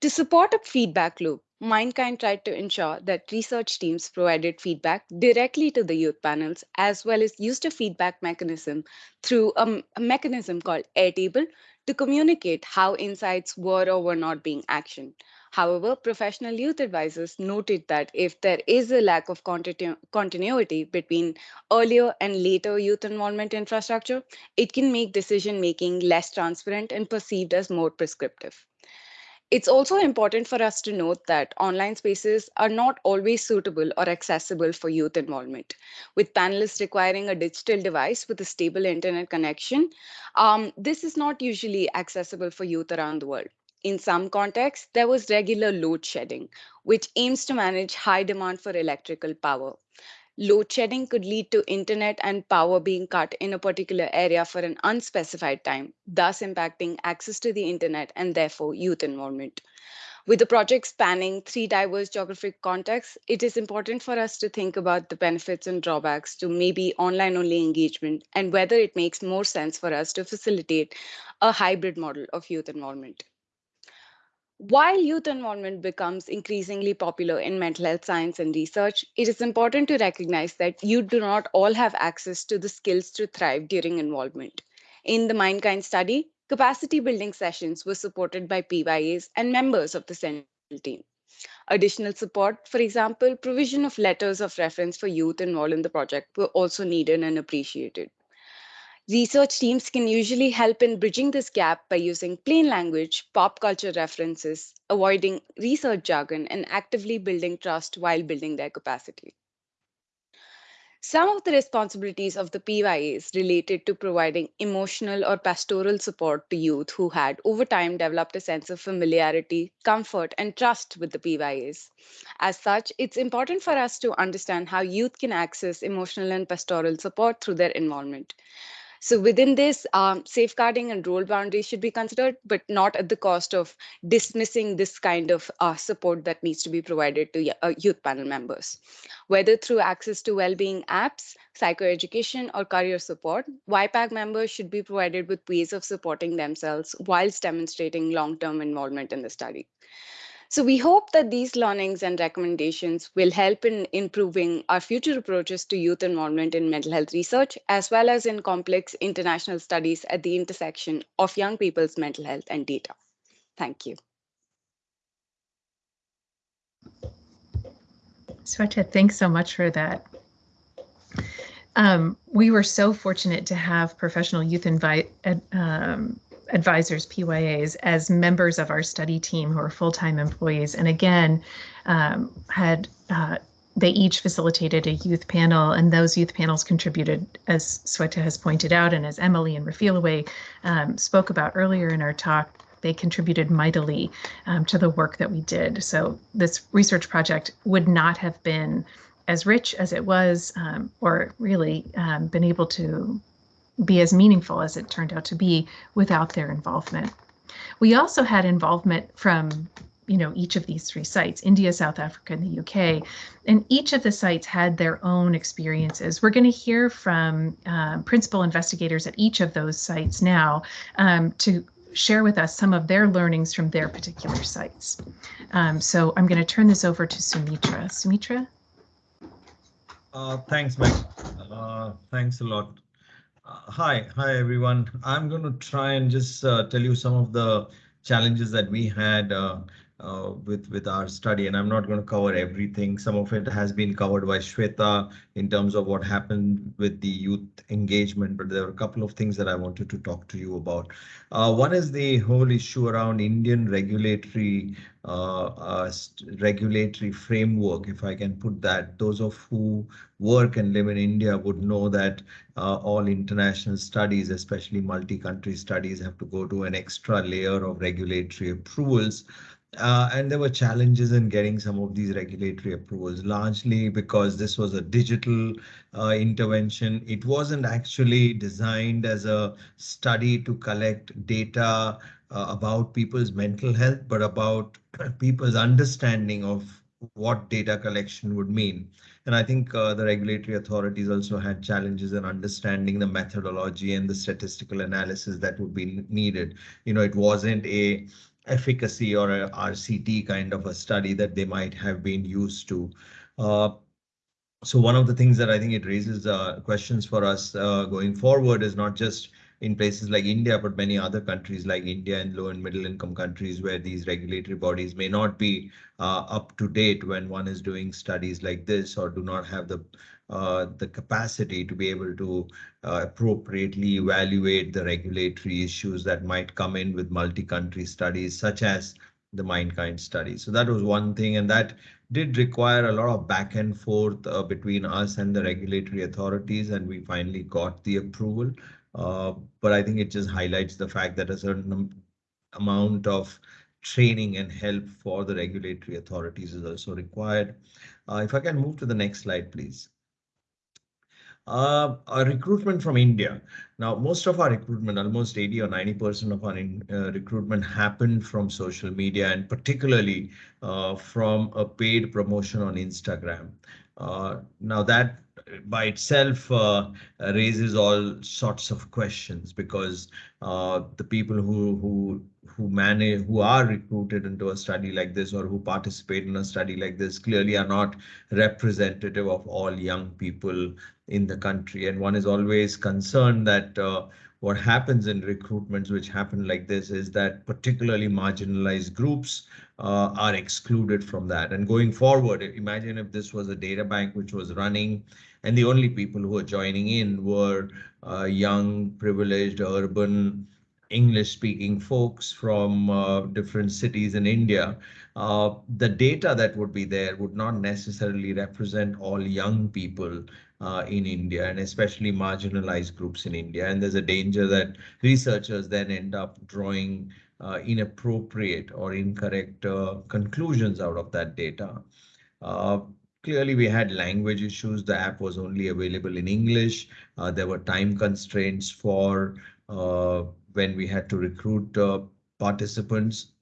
To support a feedback loop, Mindkind tried to ensure that research teams provided feedback directly to the youth panels, as well as used a feedback mechanism through a, a mechanism called Airtable to communicate how insights were or were not being actioned. However, professional youth advisors noted that if there is a lack of continu continuity between earlier and later youth involvement infrastructure, it can make decision making less transparent and perceived as more prescriptive. It's also important for us to note that online spaces are not always suitable or accessible for youth involvement. With panelists requiring a digital device with a stable internet connection, um, this is not usually accessible for youth around the world. In some contexts, there was regular load shedding, which aims to manage high demand for electrical power. Load shedding could lead to internet and power being cut in a particular area for an unspecified time, thus impacting access to the internet and therefore youth involvement. With the project spanning three diverse geographic contexts, it is important for us to think about the benefits and drawbacks to maybe online only engagement and whether it makes more sense for us to facilitate a hybrid model of youth involvement. While youth involvement becomes increasingly popular in mental health science and research, it is important to recognize that you do not all have access to the skills to thrive during involvement. In the Mindkind study, capacity building sessions were supported by PYAs and members of the central team. Additional support, for example, provision of letters of reference for youth involved in the project were also needed and appreciated. Research teams can usually help in bridging this gap by using plain language, pop culture references, avoiding research jargon, and actively building trust while building their capacity. Some of the responsibilities of the PYAs related to providing emotional or pastoral support to youth who had over time developed a sense of familiarity, comfort, and trust with the PYAs. As such, it's important for us to understand how youth can access emotional and pastoral support through their involvement. So within this, um, safeguarding and role boundaries should be considered, but not at the cost of dismissing this kind of uh, support that needs to be provided to uh, youth panel members. Whether through access to well-being apps, psychoeducation, or career support, YPAG members should be provided with ways of supporting themselves whilst demonstrating long-term involvement in the study. So we hope that these learnings and recommendations will help in improving our future approaches to youth involvement in mental health research, as well as in complex international studies at the intersection of young people's mental health and data. Thank you. Sweta, thanks so much for that. Um, we were so fortunate to have professional youth invite, um, advisors, PYAs, as members of our study team who are full-time employees. And again, um, had uh, they each facilitated a youth panel, and those youth panels contributed, as Sweta has pointed out, and as Emily and Refilwe um, spoke about earlier in our talk, they contributed mightily um, to the work that we did. So this research project would not have been as rich as it was, um, or really um, been able to be as meaningful as it turned out to be without their involvement. We also had involvement from you know each of these three sites india south africa and the uk and each of the sites had their own experiences we're going to hear from um, principal investigators at each of those sites now um, to share with us some of their learnings from their particular sites. Um, so I'm going to turn this over to Soumitra. Soumitra? Uh, thanks, Mike. Uh, thanks a lot. Hi, hi everyone. I'm going to try and just uh, tell you some of the challenges that we had uh, uh, with with our study, and I'm not going to cover everything. Some of it has been covered by Shweta in terms of what happened with the youth engagement, but there are a couple of things that I wanted to talk to you about. Uh, one is the whole issue around Indian regulatory uh, uh regulatory framework, if I can put that. Those of who work and live in India would know that uh, all international studies, especially multi-country studies, have to go to an extra layer of regulatory approvals. Uh, and there were challenges in getting some of these regulatory approvals, largely because this was a digital uh, intervention. It wasn't actually designed as a study to collect data uh, about people's mental health, but about [clears throat] people's understanding of what data collection would mean. And I think uh, the regulatory authorities also had challenges in understanding the methodology and the statistical analysis that would be needed. You know, it wasn't a efficacy or a RCT kind of a study that they might have been used to. Uh, so one of the things that I think it raises uh, questions for us uh, going forward is not just in places like India, but many other countries like India and low and middle income countries where these regulatory bodies may not be uh, up to date when one is doing studies like this or do not have the uh, the capacity to be able to uh, appropriately evaluate the regulatory issues that might come in with multi-country studies such as the Mindkind study. So that was one thing, and that did require a lot of back and forth uh, between us and the regulatory authorities, and we finally got the approval. Uh, but I think it just highlights the fact that a certain amount of training and help for the regulatory authorities is also required. Uh, if I can move to the next slide, please. Uh, our recruitment from India. Now, most of our recruitment, almost 80 or 90% of our in, uh, recruitment happened from social media and particularly uh, from a paid promotion on Instagram. Uh, now that by itself uh, raises all sorts of questions because uh, the people who who who manage who are recruited into a study like this or who participate in a study like this clearly are not representative of all young people in the country. And one is always concerned that uh, what happens in recruitments which happen like this is that particularly marginalized groups uh, are excluded from that. And going forward imagine if this was a data bank which was running and the only people who were joining in were uh, young, privileged, urban, English-speaking folks from uh, different cities in India. Uh, the data that would be there would not necessarily represent all young people uh, in India and especially marginalized groups in India. And there's a danger that researchers then end up drawing uh, inappropriate or incorrect uh, conclusions out of that data. Clearly, we had language issues. The app was only available in English. Uh, there were time constraints for uh, when we had to recruit uh, participants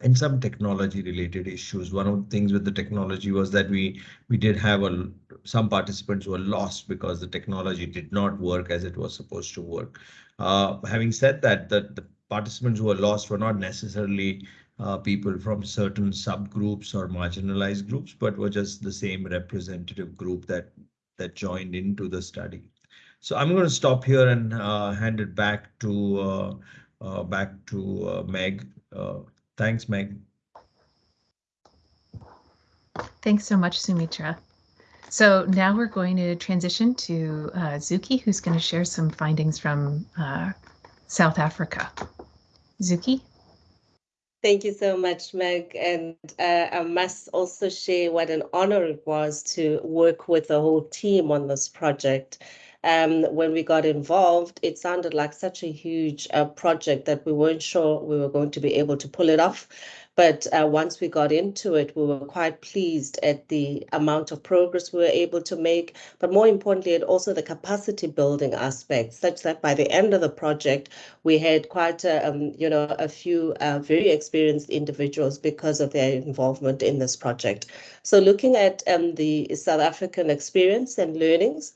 and some technology related issues. One of the things with the technology was that we we did have a some participants were lost because the technology did not work as it was supposed to work. Uh, having said that, the, the participants who were lost were not necessarily uh, people from certain subgroups or marginalized groups, but were just the same representative group that that joined into the study. So I'm going to stop here and uh, hand it back to uh, uh back to uh, Meg. Uh, thanks, Meg. Thanks so much, Soumitra. So now we're going to transition to Zuki, who's going to share some findings from South Africa. Zuki? Thank you so much, Meg. And uh, I must also share what an honor it was to work with the whole team on this project. Um, when we got involved, it sounded like such a huge uh, project that we weren't sure we were going to be able to pull it off. But uh, once we got into it, we were quite pleased at the amount of progress we were able to make, but more importantly, and also the capacity building aspect, such that by the end of the project, we had quite a, um, you know, a few uh, very experienced individuals because of their involvement in this project. So looking at um, the South African experience and learnings,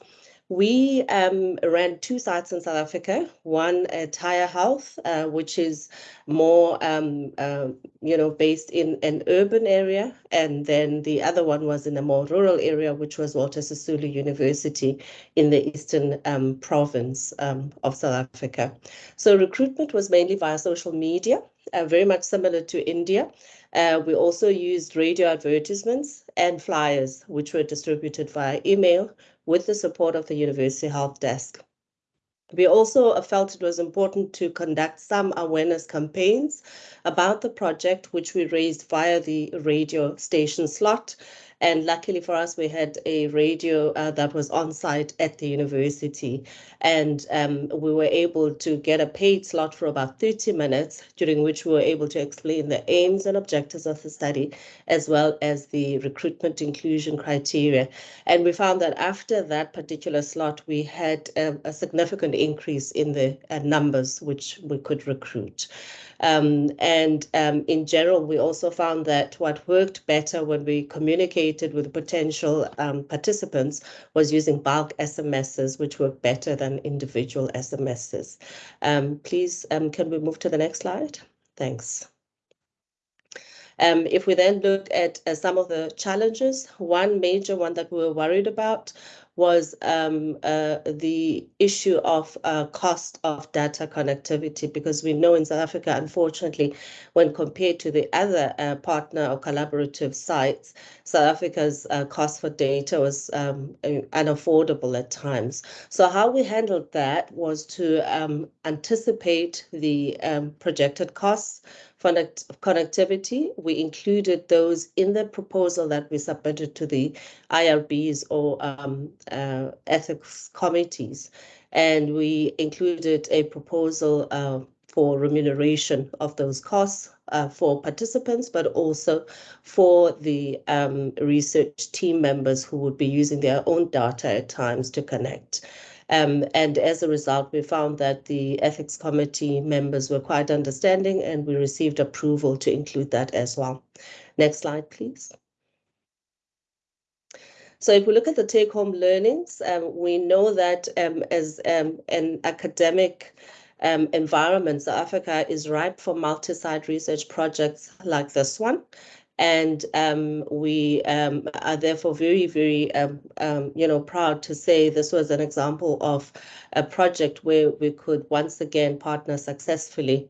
We um, ran two sites in South Africa, one at Higher Health, uh, which is more, um, uh, you know, based in an urban area. And then the other one was in a more rural area, which was Walter Sisulu University in the Eastern um, province um, of South Africa. So recruitment was mainly via social media, uh, very much similar to India. Uh, we also used radio advertisements and flyers, which were distributed via email with the support of the University Health Desk. We also felt it was important to conduct some awareness campaigns about the project, which we raised via the radio station slot and luckily for us, we had a radio uh, that was on site at the university. And um, we were able to get a paid slot for about 30 minutes, during which we were able to explain the aims and objectives of the study, as well as the recruitment inclusion criteria. And we found that after that particular slot, we had a, a significant increase in the uh, numbers which we could recruit. Um, and um, in general, we also found that what worked better when we communicated with potential um, participants was using bulk SMSs, which work better than individual SMSs. Um, please, um, can we move to the next slide? Thanks. Um, if we then look at uh, some of the challenges, one major one that we were worried about was um, uh, the issue of uh, cost of data connectivity, because we know in South Africa, unfortunately, when compared to the other uh, partner or collaborative sites, South Africa's uh, cost for data was um, unaffordable at times. So how we handled that was to um, anticipate the um, projected costs connectivity. We included those in the proposal that we submitted to the IRBs or um, uh, ethics committees. And we included a proposal uh, for remuneration of those costs uh, for participants, but also for the um, research team members who would be using their own data at times to connect. Um, and as a result, we found that the ethics committee members were quite understanding and we received approval to include that as well. Next slide, please. So if we look at the take-home learnings, um, we know that um, as um, an academic um, environment, South Africa is ripe for multi-site research projects like this one. And um, we um, are therefore very, very, um, um, you know, proud to say this was an example of a project where we could once again partner successfully.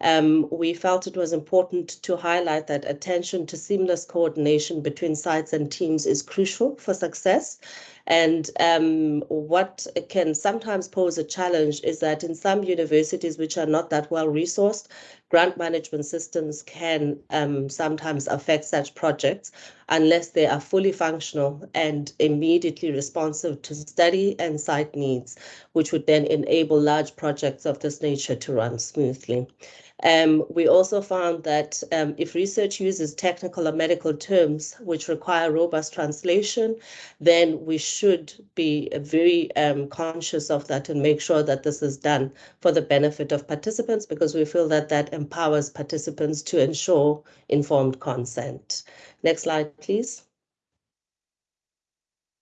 Um, we felt it was important to highlight that attention to seamless coordination between sites and teams is crucial for success. And um, what can sometimes pose a challenge is that in some universities which are not that well resourced, grant management systems can um, sometimes affect such projects unless they are fully functional and immediately responsive to study and site needs, which would then enable large projects of this nature to run smoothly. Um, we also found that um, if research uses technical or medical terms which require robust translation, then we should be very um, conscious of that and make sure that this is done for the benefit of participants because we feel that that empowers participants to ensure informed consent. Next slide, please.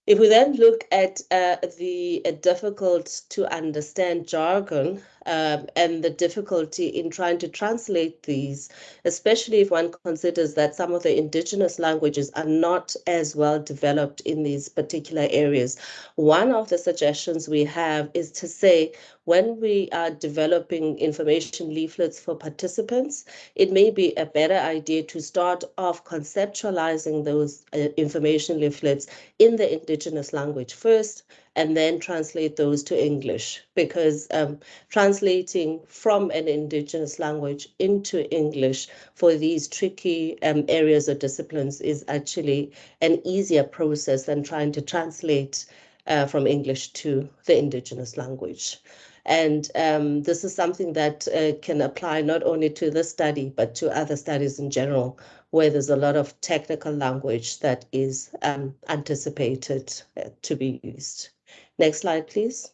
If we then look at uh, the uh, difficult to understand jargon um, and the difficulty in trying to translate these, especially if one considers that some of the indigenous languages are not as well developed in these particular areas, one of the suggestions we have is to say, when we are developing information leaflets for participants, it may be a better idea to start off conceptualizing those uh, information leaflets in the indigenous language first, and then translate those to English because um, translating from an indigenous language into English for these tricky um, areas or disciplines is actually an easier process than trying to translate uh, from English to the indigenous language. And um, this is something that uh, can apply not only to this study, but to other studies in general, where there's a lot of technical language that is um, anticipated uh, to be used. Next slide, please.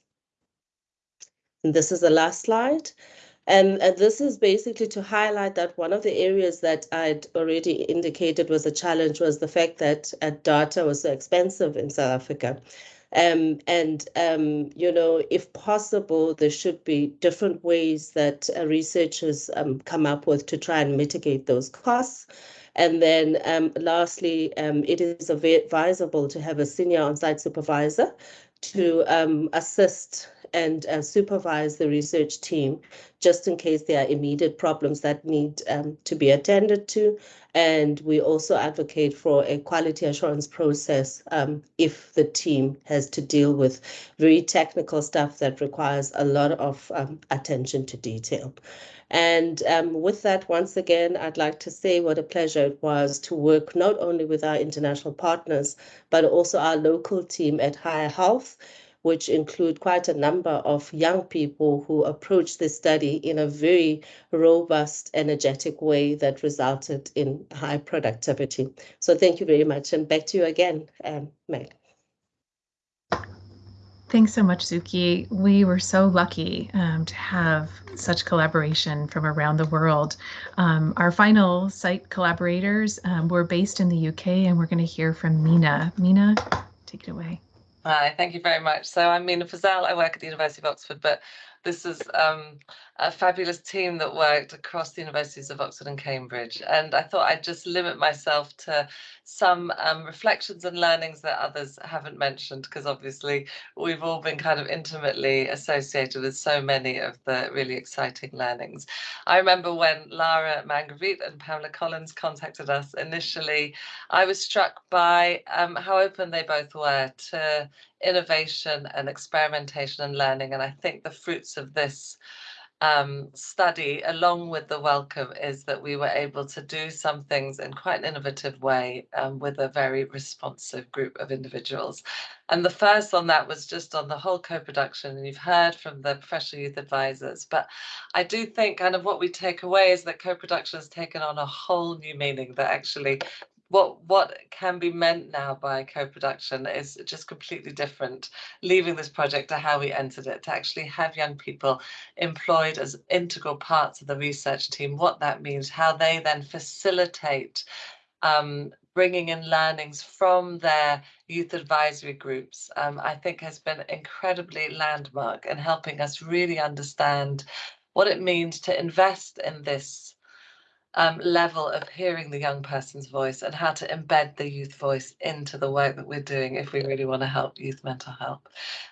And this is the last slide. And, and, this is basically to highlight that one of the areas that I'd already indicated was a challenge was the fact that uh, data was so expensive in South Africa. Um, and, um, you know, if possible, there should be different ways that uh, researchers um, come up with to try and mitigate those costs. And then um, lastly, um, it is advisable to have a senior on-site supervisor to um, assist and uh, supervise the research team just in case there are immediate problems that need um, to be attended to. And we also advocate for a quality assurance process um, if the team has to deal with very technical stuff that requires a lot of um, attention to detail. And um, with that, once again, I'd like to say what a pleasure it was to work not only with our international partners, but also our local team at Higher Health, which include quite a number of young people who approached this study in a very robust, energetic way that resulted in high productivity. So thank you very much. And back to you again, um, Meg. Thanks so much, Zuki. We were so lucky um, to have such collaboration from around the world. Um, our final site collaborators um, were based in the UK, and we're going to hear from Mina. Mina, take it away. Hi, thank you very much. So I'm Mina Fazel. I work at the University of Oxford, but this is um, a fabulous team that worked across the universities of Oxford and Cambridge. And I thought I'd just limit myself to some um, reflections and learnings that others haven't mentioned, because obviously we've all been kind of intimately associated with so many of the really exciting learnings. I remember when Lara Mangravite and Pamela Collins contacted us initially, I was struck by um, how open they both were to innovation and experimentation and learning. And I think the fruits of this um, study, along with the Wellcome, is that we were able to do some things in quite an innovative way um, with a very responsive group of individuals. And the first on that was just on the whole co-production, and you've heard from the professional youth advisors. But I do think kind of what we take away is that co-production has taken on a whole new meaning that actually what what can be meant now by co-production is just completely different leaving this project to how we entered it to actually have young people employed as integral parts of the research team what that means how they then facilitate um, bringing in learnings from their youth advisory groups um, i think has been incredibly landmark in helping us really understand what it means to invest in this um, level of hearing the young person's voice and how to embed the youth voice into the work that we're doing if we really want to help youth mental health.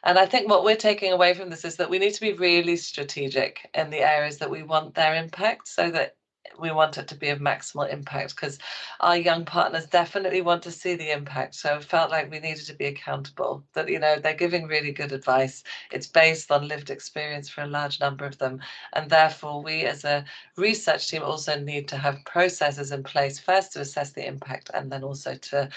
And I think what we're taking away from this is that we need to be really strategic in the areas that we want their impact so that we want it to be of maximal impact because our young partners definitely want to see the impact. So it felt like we needed to be accountable that, you know, they're giving really good advice. It's based on lived experience for a large number of them. And therefore, we as a research team also need to have processes in place first to assess the impact and then also to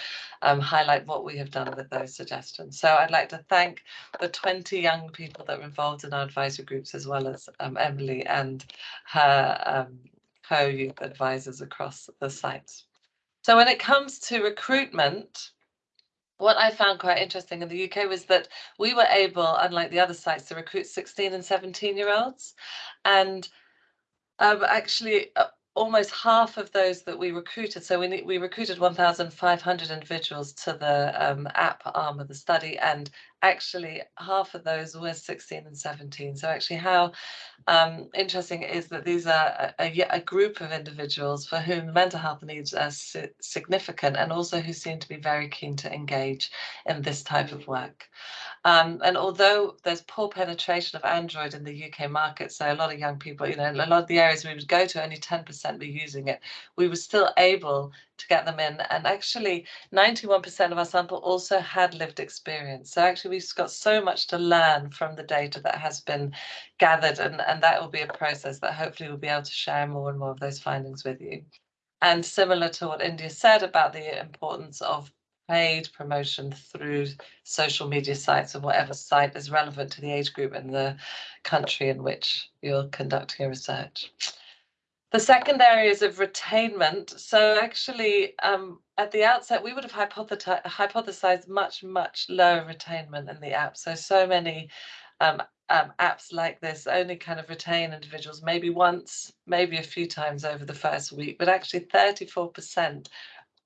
um, highlight what we have done with those suggestions. So I'd like to thank the 20 young people that were involved in our advisory groups as well as um, Emily and her um, co-youth advisors across the sites. So when it comes to recruitment, what I found quite interesting in the UK was that we were able, unlike the other sites, to recruit 16 and 17 year olds. And um, actually, uh, almost half of those that we recruited, so we, we recruited 1,500 individuals to the um, app arm of the study, and actually half of those were 16 and 17. So actually how um, interesting is that these are a, a, a, group of individuals for whom mental health needs are si significant and also who seem to be very keen to engage in this type of work. Um, and although there's poor penetration of Android in the UK market, so a lot of young people, you know, a lot of the areas we would go to, only 10% were using it, we were still able to get them in. And actually, 91% of our sample also had lived experience. So actually, we've got so much to learn from the data that has been gathered, and, and that will be a process that hopefully we'll be able to share more and more of those findings with you. And similar to what India said about the importance of paid promotion through social media sites and whatever site is relevant to the age group and the country in which you're conducting your research. The second area is of retainment. So actually, um, at the outset, we would have hypothesized much, much lower retainment in the app. So, so many um, um, apps like this only kind of retain individuals maybe once, maybe a few times over the first week, but actually 34%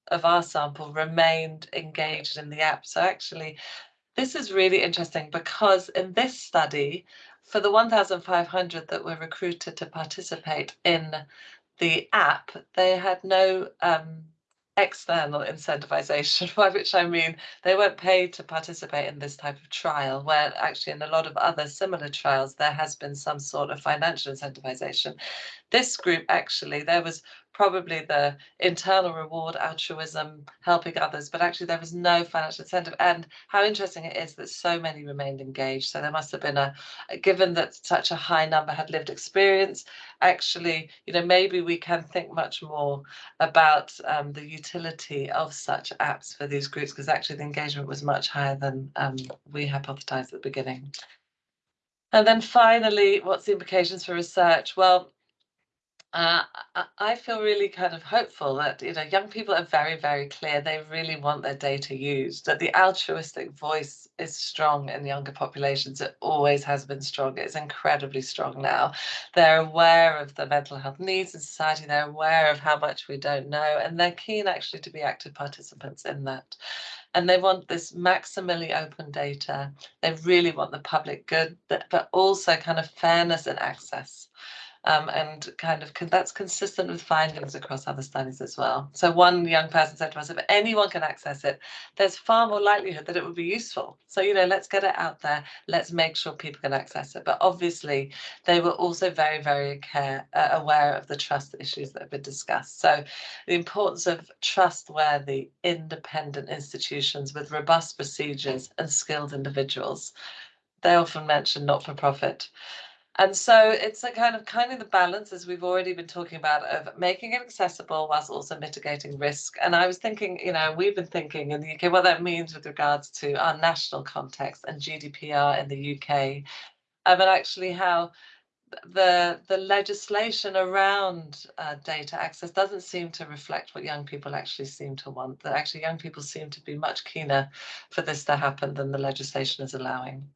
of our sample remained engaged in the app. So actually, this is really interesting because in this study, for the 1,500 that were recruited to participate in the app, they had no um, external incentivization, [laughs] by which I mean they weren't paid to participate in this type of trial, where actually in a lot of other similar trials, there has been some sort of financial incentivization. This group actually, there was probably the internal reward, altruism, helping others, but actually there was no financial incentive. And how interesting it is that so many remained engaged. So there must have been a, given that such a high number had lived experience, actually, you know, maybe we can think much more about um, the utility of such apps for these groups, because actually the engagement was much higher than um, we hypothesized at the beginning. And then finally, what's the implications for research? Well, uh, I feel really kind of hopeful that you know young people are very very clear. They really want their data used that the altruistic voice is strong in younger populations. It always has been strong. It's incredibly strong now. They're aware of the mental health needs in society. They're aware of how much we don't know and they're keen actually to be active participants in that. And they want this maximally open data. They really want the public good but also kind of fairness and access um, and kind of that's consistent with findings across other studies as well. So one young person said to us, if anyone can access it, there's far more likelihood that it would be useful. So, you know, let's get it out there. Let's make sure people can access it. But obviously, they were also very, very care, uh, aware of the trust issues that have been discussed. So the importance of trustworthy, independent institutions with robust procedures and skilled individuals. They often mention not-for-profit. And so it's a kind of kind of the balance, as we've already been talking about, of making it accessible whilst also mitigating risk. And I was thinking, you know, we've been thinking in the UK what that means with regards to our national context and GDPR in the UK, um, and actually how the the legislation around uh, data access doesn't seem to reflect what young people actually seem to want. That actually young people seem to be much keener for this to happen than the legislation is allowing.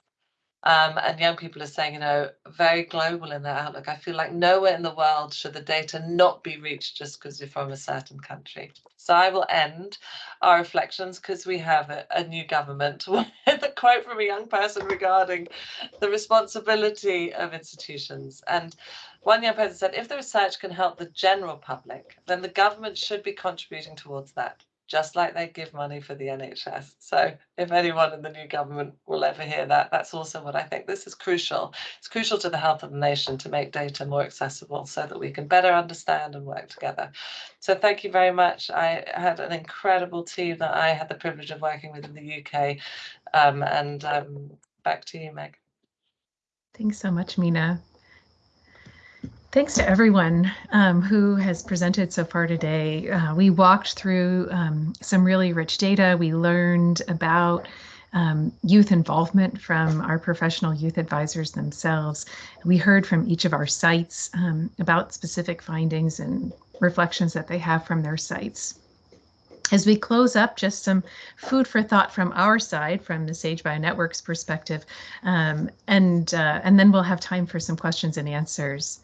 Um, and young people are saying, you know, very global in their outlook. I feel like nowhere in the world should the data not be reached just because you're from a certain country. So I will end our reflections because we have a, a, new government [laughs] with a quote from a young person regarding the responsibility of institutions. And one young person said, if the research can help the general public, then the government should be contributing towards that just like they give money for the NHS. So if anyone in the new government will ever hear that, that's also what I think. This is crucial. It's crucial to the health of the nation to make data more accessible so that we can better understand and work together. So thank you very much. I had an incredible team that I had the privilege of working with in the UK. Um, and um, back to you, Meg. Thanks so much, Mina. Thanks to everyone um, who has presented so far today. Uh, we walked through um, some really rich data. We learned about um, youth involvement from our professional youth advisors themselves. We heard from each of our sites um, about specific findings and reflections that they have from their sites. As we close up, just some food for thought from our side, from the Sage Networks perspective, um, and uh, and then we'll have time for some questions and answers.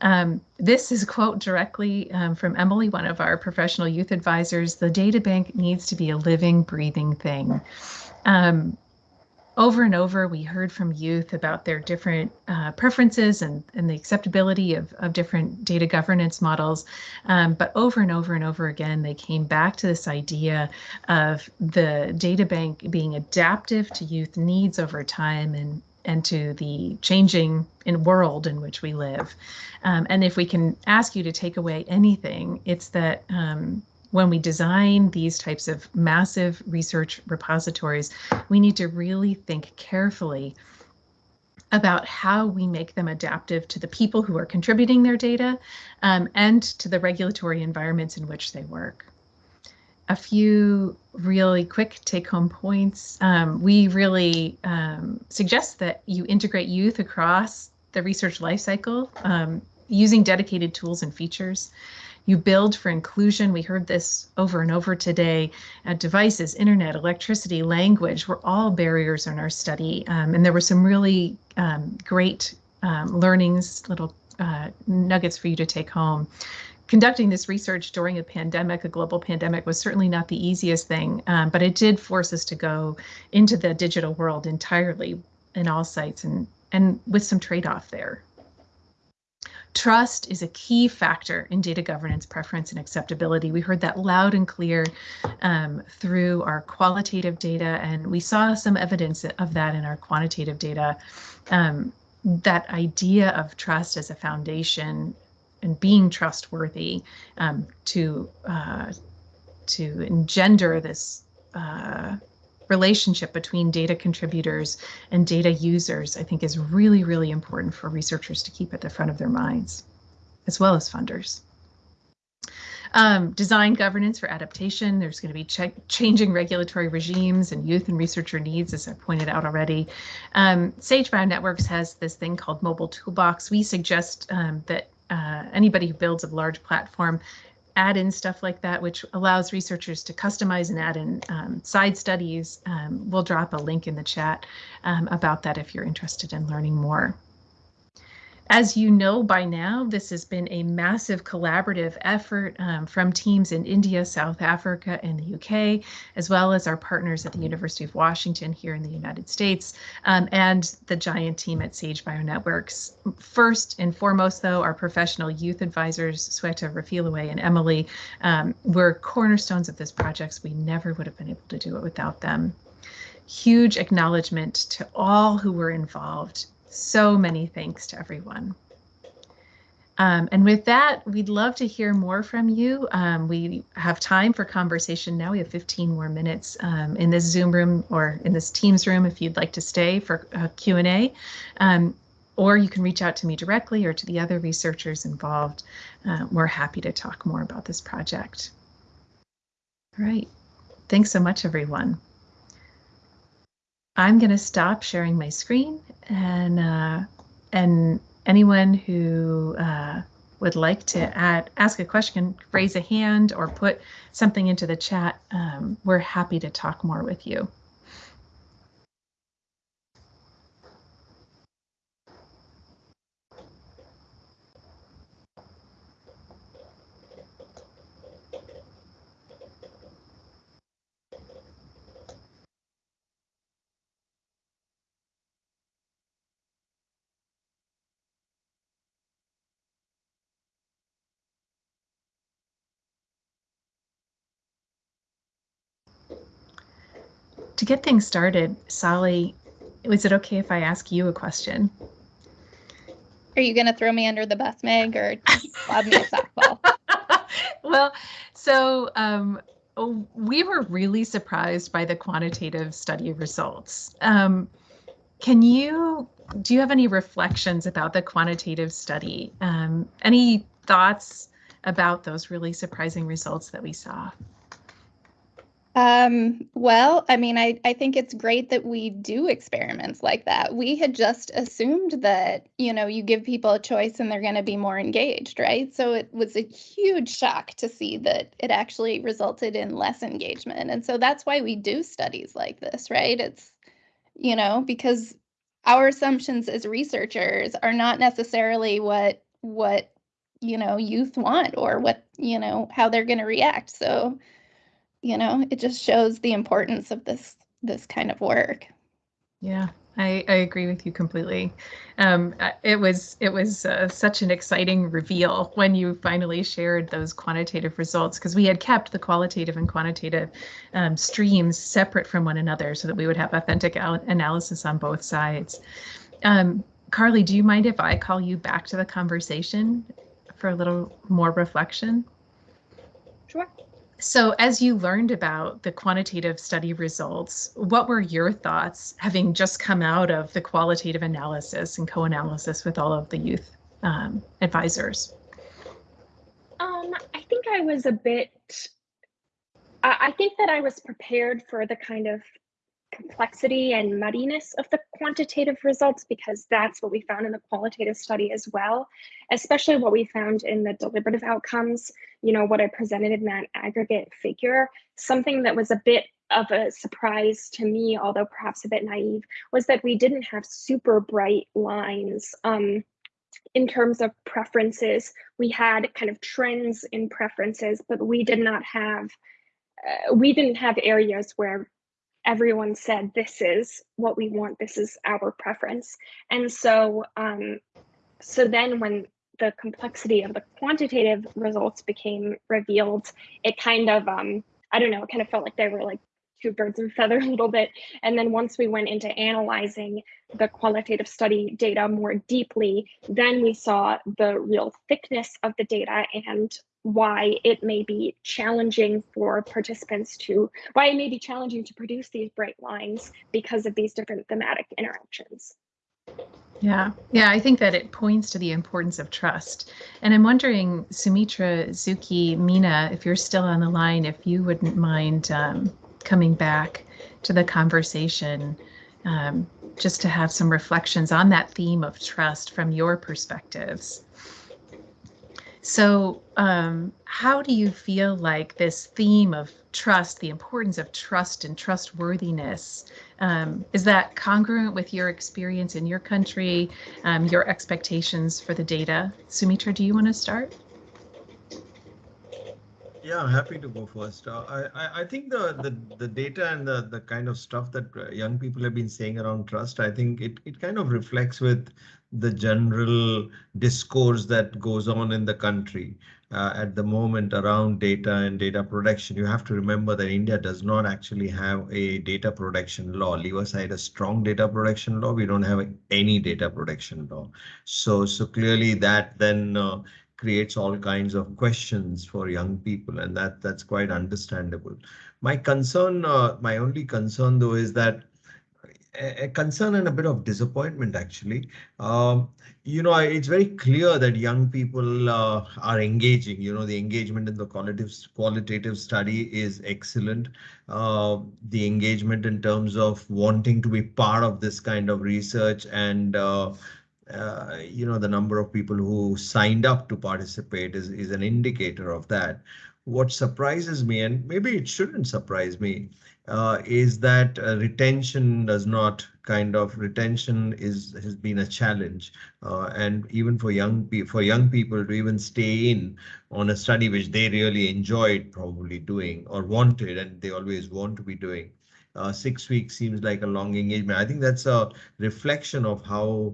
Um, this is quote directly um, from Emily, one of our professional youth advisors. The data bank needs to be a living, breathing thing. Um, over and over, we heard from youth about their different uh, preferences and, and the acceptability of, of different data governance models. Um, but over and over and over again, they came back to this idea of the data bank being adaptive to youth needs over time and and to the changing in world in which we live. Um, and if we can ask you to take away anything, it's that um, when we design these types of massive research repositories, we need to really think carefully about how we make them adaptive to the people who are contributing their data um, and to the regulatory environments in which they work a few really quick take home points. Um, we really um, suggest that you integrate youth across the research lifecycle um, using dedicated tools and features. You build for inclusion. We heard this over and over today. Uh, devices, internet, electricity, language were all barriers in our study. Um, and there were some really um, great um, learnings, little uh, nuggets for you to take home conducting this research during a pandemic, a global pandemic, was certainly not the easiest thing, um, but it did force us to go into the digital world entirely in all sites and, and with some trade-off there. Trust is a key factor in data governance preference and acceptability. We heard that loud and clear um, through our qualitative data, and we saw some evidence of that in our quantitative data. Um, that idea of trust as a foundation and being trustworthy um, to uh, to engender this uh, relationship between data contributors and data users, I think is really, really important for researchers to keep at the front of their minds, as well as funders. Um, design governance for adaptation. There's going to be ch changing regulatory regimes and youth and researcher needs, as I pointed out already. Um, Sage Bionetworks has this thing called Mobile Toolbox. We suggest um, that uh, anybody who builds a large platform add in stuff like that, which allows researchers to customize and add in um, side studies. Um, we'll drop a link in the chat um, about that if you're interested in learning more. As you know by now, this has been a massive collaborative effort um, from teams in India, South Africa, and the UK, as well as our partners at the University of Washington here in the United States, um, and the giant team at Sage Bionetworks. First and foremost, though, our professional youth advisors, Sweta Refilwe and Emily, um, were cornerstones of this project. We never would have been able to do it without them huge acknowledgement to all who were involved so many thanks to everyone. Um, and with that, we'd love to hear more from you. Um, we have time for conversation now. We have 15 more minutes um, in this Zoom room or in this Teams room if you'd like to stay for a Q&A. Um, or you can reach out to me directly or to the other researchers involved. Uh, we're happy to talk more about this project. All right. Thanks so much, everyone. I'm going to stop sharing my screen and uh, and anyone who uh, would like to add, ask a question, raise a hand or put something into the chat. Um, we're happy to talk more with you. To get things started, Solly, is it okay if I ask you a question? Are you going to throw me under the bus, Meg, or lob me a softball? [laughs] well, so um, we were really surprised by the quantitative study results. Um, can you, do you have any reflections about the quantitative study? Um, any thoughts about those really surprising results that we saw? Um, well, I mean, I, I think it's great that we do experiments like that. We had just assumed that, you know, you give people a choice and they're going to be more engaged, right? So it was a huge shock to see that it actually resulted in less engagement. And so that's why we do studies like this, right? It's, you know, because our assumptions as researchers are not necessarily what, what, you know, youth want or what, you know, how they're going to react. So, you know it just shows the importance of this this kind of work yeah I, I agree with you completely. Um, it was it was uh, such an exciting reveal when you finally shared those quantitative results because we had kept the qualitative and quantitative um, streams separate from one another so that we would have authentic analysis on both sides. Um, Carly, do you mind if I call you back to the conversation for a little more reflection? Sure. So as you learned about the quantitative study results, what were your thoughts having just come out of the qualitative analysis and co-analysis with all of the youth um, advisors? Um, I think I was a bit, I, I think that I was prepared for the kind of complexity and muddiness of the quantitative results because that's what we found in the qualitative study as well, especially what we found in the deliberative outcomes, you know, what I presented in that aggregate figure. Something that was a bit of a surprise to me, although perhaps a bit naive, was that we didn't have super bright lines um, in terms of preferences, we had kind of trends in preferences, but we did not have, uh, we didn't have areas where everyone said, this is what we want, this is our preference. And so, um, so then when the complexity of the quantitative results became revealed, it kind of, um, I don't know, it kind of felt like they were like two birds of a feather [laughs] a little bit. And then once we went into analyzing the qualitative study data more deeply, then we saw the real thickness of the data and why it may be challenging for participants to, why it may be challenging to produce these bright lines because of these different thematic interactions. Yeah, yeah, I think that it points to the importance of trust. And I'm wondering, Soumitra, Zuki, Mina, if you're still on the line, if you wouldn't mind um, coming back to the conversation um, just to have some reflections on that theme of trust from your perspectives. So um, how do you feel like this theme of trust, the importance of trust and trustworthiness, um, is that congruent with your experience in your country, um, your expectations for the data? Soumitra, do you want to start? Yeah, happy to go first. Uh, I, I think the, the the data and the the kind of stuff that uh, young people have been saying around trust, I think it it kind of reflects with the general discourse that goes on in the country uh, at the moment around data and data protection. You have to remember that India does not actually have a data protection law. Leave aside a strong data protection law, we don't have any data protection law. So so clearly that then uh, creates all kinds of questions for young people and that that's quite understandable. My concern, uh, my only concern though is that a concern and a bit of disappointment actually. Um, you know, it's very clear that young people uh, are engaging. You know, the engagement in the qualitative qualitative study is excellent. Uh, the engagement in terms of wanting to be part of this kind of research and uh, uh, you know, the number of people who signed up to participate is, is an indicator of that. What surprises me, and maybe it shouldn't surprise me, uh, is that uh, retention does not kind of retention is has been a challenge uh, and even for young for young people to even stay in on a study which they really enjoyed probably doing or wanted and they always want to be doing uh, six weeks seems like a long engagement. I think that's a reflection of how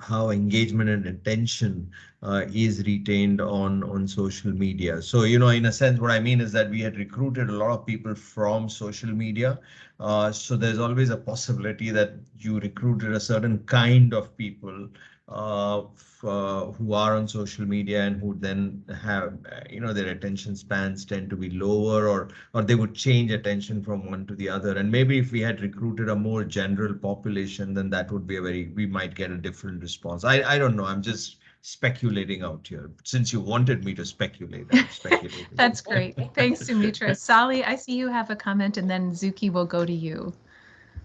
how engagement and attention uh, is retained on on social media. So you know, in a sense, what I mean is that we had recruited a lot of people from social media. Uh, so there's always a possibility that you recruited a certain kind of people uh, who are on social media and who then have, you know, their attention spans tend to be lower or or they would change attention from one to the other. And maybe if we had recruited a more general population, then that would be a very, we might get a different response. I, I don't know. I'm just speculating out here. Since you wanted me to speculate, I'm speculating. [laughs] That's great. Thanks, Soumitra. Solly, I see you have a comment and then Zuki will go to you.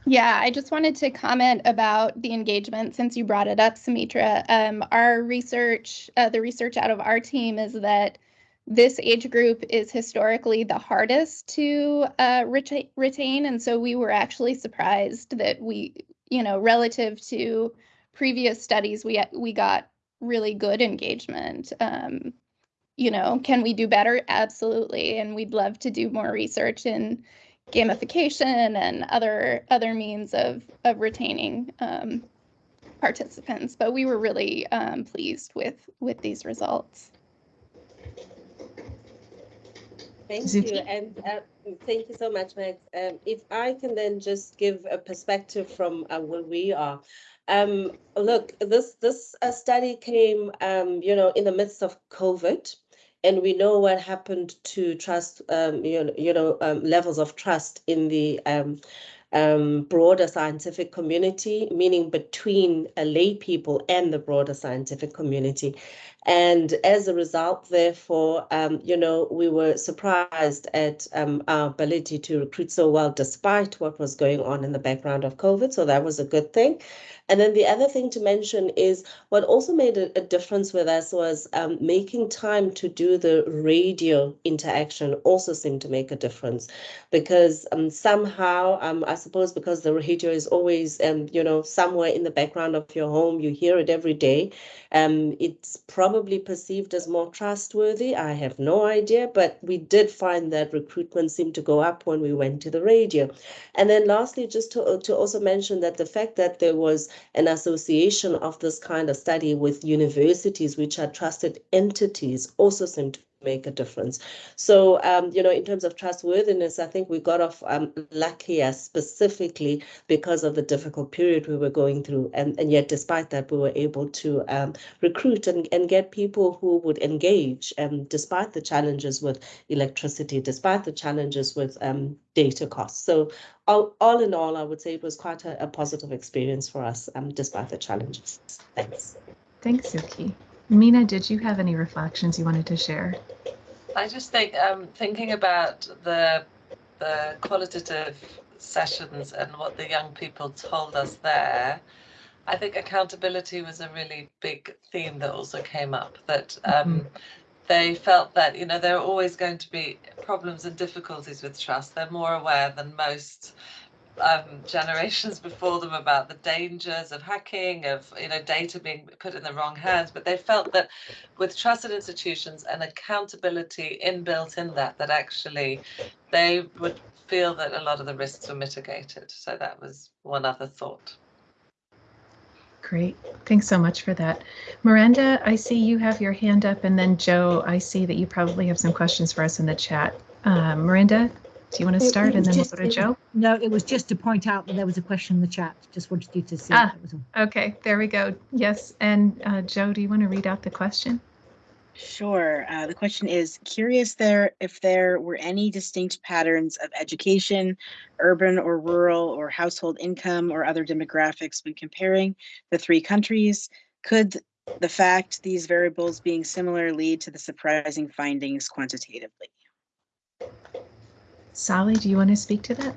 Yeah, I just wanted to comment about the engagement since you brought it up, Soumitra. Um, our research, uh, the research out of our team is that this age group is historically the hardest to uh, reta- retain. And so we were actually surprised that we, you know, relative to previous studies, we, we got really good engagement. Um, you know, can we do better? Absolutely. And we'd love to do more research in gamification and other other means of of retaining um, participants. But we were really um, pleased with with these results. Thank you, and uh, thank you so much, Max. Um, if I can then just give a perspective from uh, where we are. Um, look, this this uh, study came, um, you know, in the midst of COVID, and we know what happened to trust, um, you know, you know um, levels of trust in the um, um, broader scientific community, meaning between uh, lay people and the broader scientific community. And as a result, therefore, um, you know, we were surprised at um, our ability to recruit so well, despite what was going on in the background of COVID. So that was a good thing. And then the other thing to mention is what also made a, a difference with us was um, making time to do the radio interaction also seemed to make a difference because um, somehow, um, I suppose because the radio is always, um, you know, somewhere in the background of your home, you hear it every day. Um, it's probably perceived as more trustworthy. I have no idea, but we did find that recruitment seemed to go up when we went to the radio. And then lastly, just to, to also mention that the fact that there was an association of this kind of study with universities, which are trusted entities, also seemed make a difference. So, um, you know, in terms of trustworthiness, I think we got off um, luckier specifically because of the difficult period we were going through. And, and yet, despite that, we were able to um, recruit and, and get people who would engage, um, despite the challenges with electricity, despite the challenges with um, data costs. So all, all in all, I would say it was quite a, a positive experience for us, um, despite the challenges. Thanks. Thanks, Zuki. Mina, did you have any reflections you wanted to share? I just think um, thinking about the the qualitative sessions and what the young people told us there, I think accountability was a really big theme that also came up. That um, mm-hmm. they felt that you know there are always going to be problems and difficulties with trust. They're more aware than most um, generations before them about the dangers of hacking, of you know data being put in the wrong hands. But they felt that with trusted institutions and accountability inbuilt in that, that actually they would feel that a lot of the risks were mitigated. So that was one other thought. Great. Thanks so much for that. Miranda, I see you have your hand up, and then Joe, I see that you probably have some questions for us in the chat. Uh, Miranda, do you want to start and then just, we'll go to Joe? no, it was just to point out that there was a question in the chat. Just wanted you to see. Ah, okay, there we go. Yes, and uh, Joe, do you want to read out the question? Sure. Uh, the question is curious there if there were any distinct patterns of education, urban or rural or household income or other demographics when comparing the three countries. Could the fact these variables being similar lead to the surprising findings quantitatively? Solly, do you want to speak to that?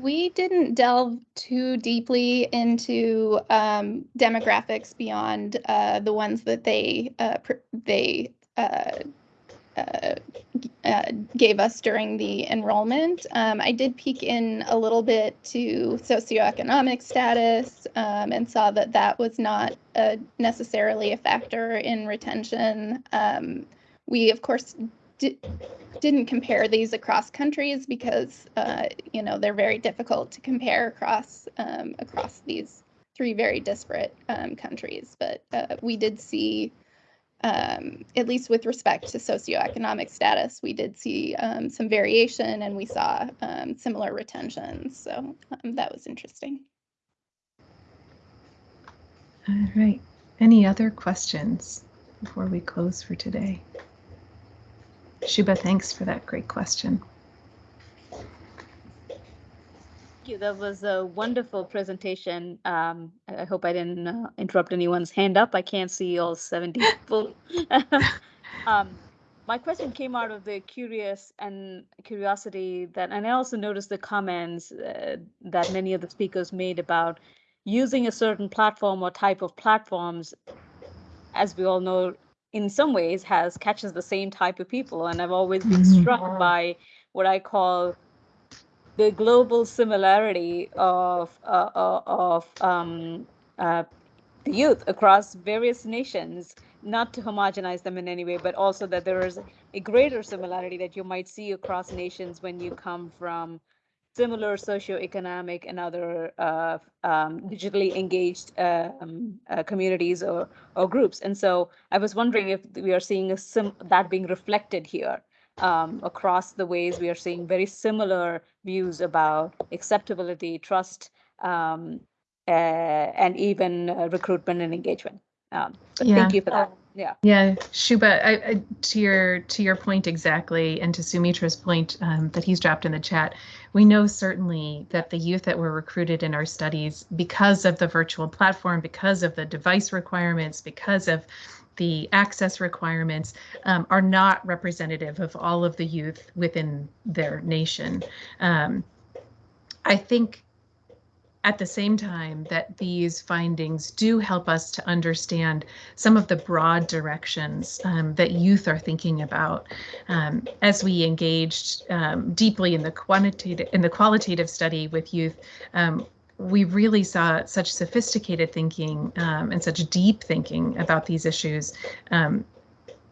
We didn't delve too deeply into um, demographics beyond uh, the ones that they uh, they uh, uh, uh, gave us during the enrollment. Um, I did peek in a little bit to socioeconomic status um, and saw that that was not necessarily a factor in retention. Um, we, of course, did, didn't compare these across countries because uh, you know they're very difficult to compare across um, across these three very disparate um, countries. But uh, we did see, um, at least with respect to socioeconomic status, we did see um, some variation and we saw um, similar retentions. So um, that was interesting. All right. Any other questions before we close for today? Shuba, thanks for that great question. Thank you. That was a wonderful presentation. Um, I hope I didn't uh, interrupt anyone's hand up. I can't see all 70 [laughs] people. [laughs] um, my question came out of the curious and curiosity that, and I also noticed the comments uh, that many of the speakers made about using a certain platform or type of platforms. As we all know, in some ways has catches the same type of people and i've always been mm-hmm. struck by what i call the global similarity of uh, uh, of um, uh, the youth across various nations not to homogenize them in any way but also that there is a greater similarity that you might see across nations when you come from similar socioeconomic and other uh, um, digitally engaged um, uh, communities or, or groups. And so I was wondering if we are seeing a sim that being reflected here um, across the ways we are seeing very similar views about acceptability, trust, um, uh, and even uh, recruitment and engagement. Um, yeah. Thank you for that yeah. Yeah shuba I, I, to your to your point exactly and to soumitra's point um, that he's dropped in the chat we know certainly that the youth that were recruited in our studies because of the virtual platform because of the device requirements because of the access requirements um, are not representative of all of the youth within their nation. Um, i think at the same time that these findings do help us to understand some of the broad directions um, that youth are thinking about um, as we engaged um, deeply in the quantitative in the qualitative study with youth um, we really saw such sophisticated thinking um, and such deep thinking about these issues. Um,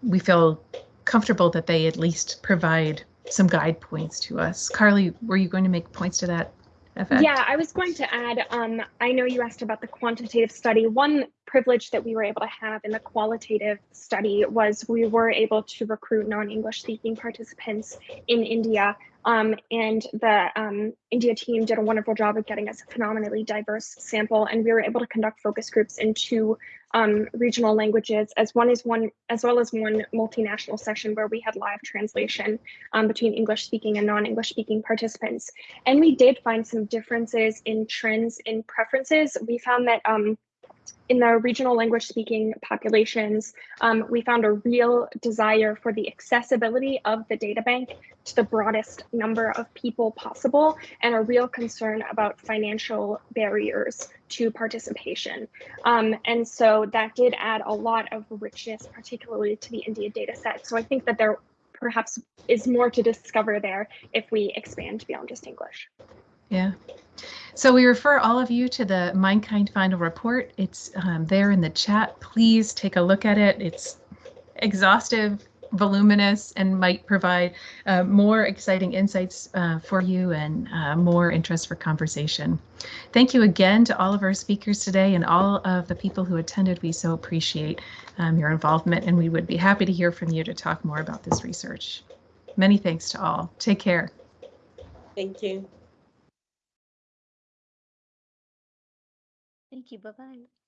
we feel comfortable that they at least provide some guide points to us. Carly were you going to make points to that effect? Yeah, I was going to add, um, I know you asked about the quantitative study. One privilege that we were able to have in the qualitative study was we were able to recruit non-English speaking participants in India. Um, and the um, India team did a wonderful job of getting us a phenomenally diverse sample, and we were able to conduct focus groups in two um, regional languages, as one one as well as one multinational session where we had live translation um, between English speaking and non-English speaking participants. And we did find some differences in trends in preferences. We found that um, in the regional language speaking populations, um, we found a real desire for the accessibility of the data bank to the broadest number of people possible and a real concern about financial barriers to participation. Um, and so that did add a lot of richness, particularly to the India data set. So I think that there perhaps is more to discover there if we expand beyond just English. Yeah. So we refer all of you to the MindKind final report. It's um, there in the chat. Please take a look at it. It's exhaustive, voluminous, and might provide uh, more exciting insights uh, for you and uh, more interest for conversation. Thank you again to all of our speakers today and all of the people who attended. We so appreciate um, your involvement and we would be happy to hear from you to talk more about this research. Many thanks to all. Take care. Thank you. Thank you. Bye bye.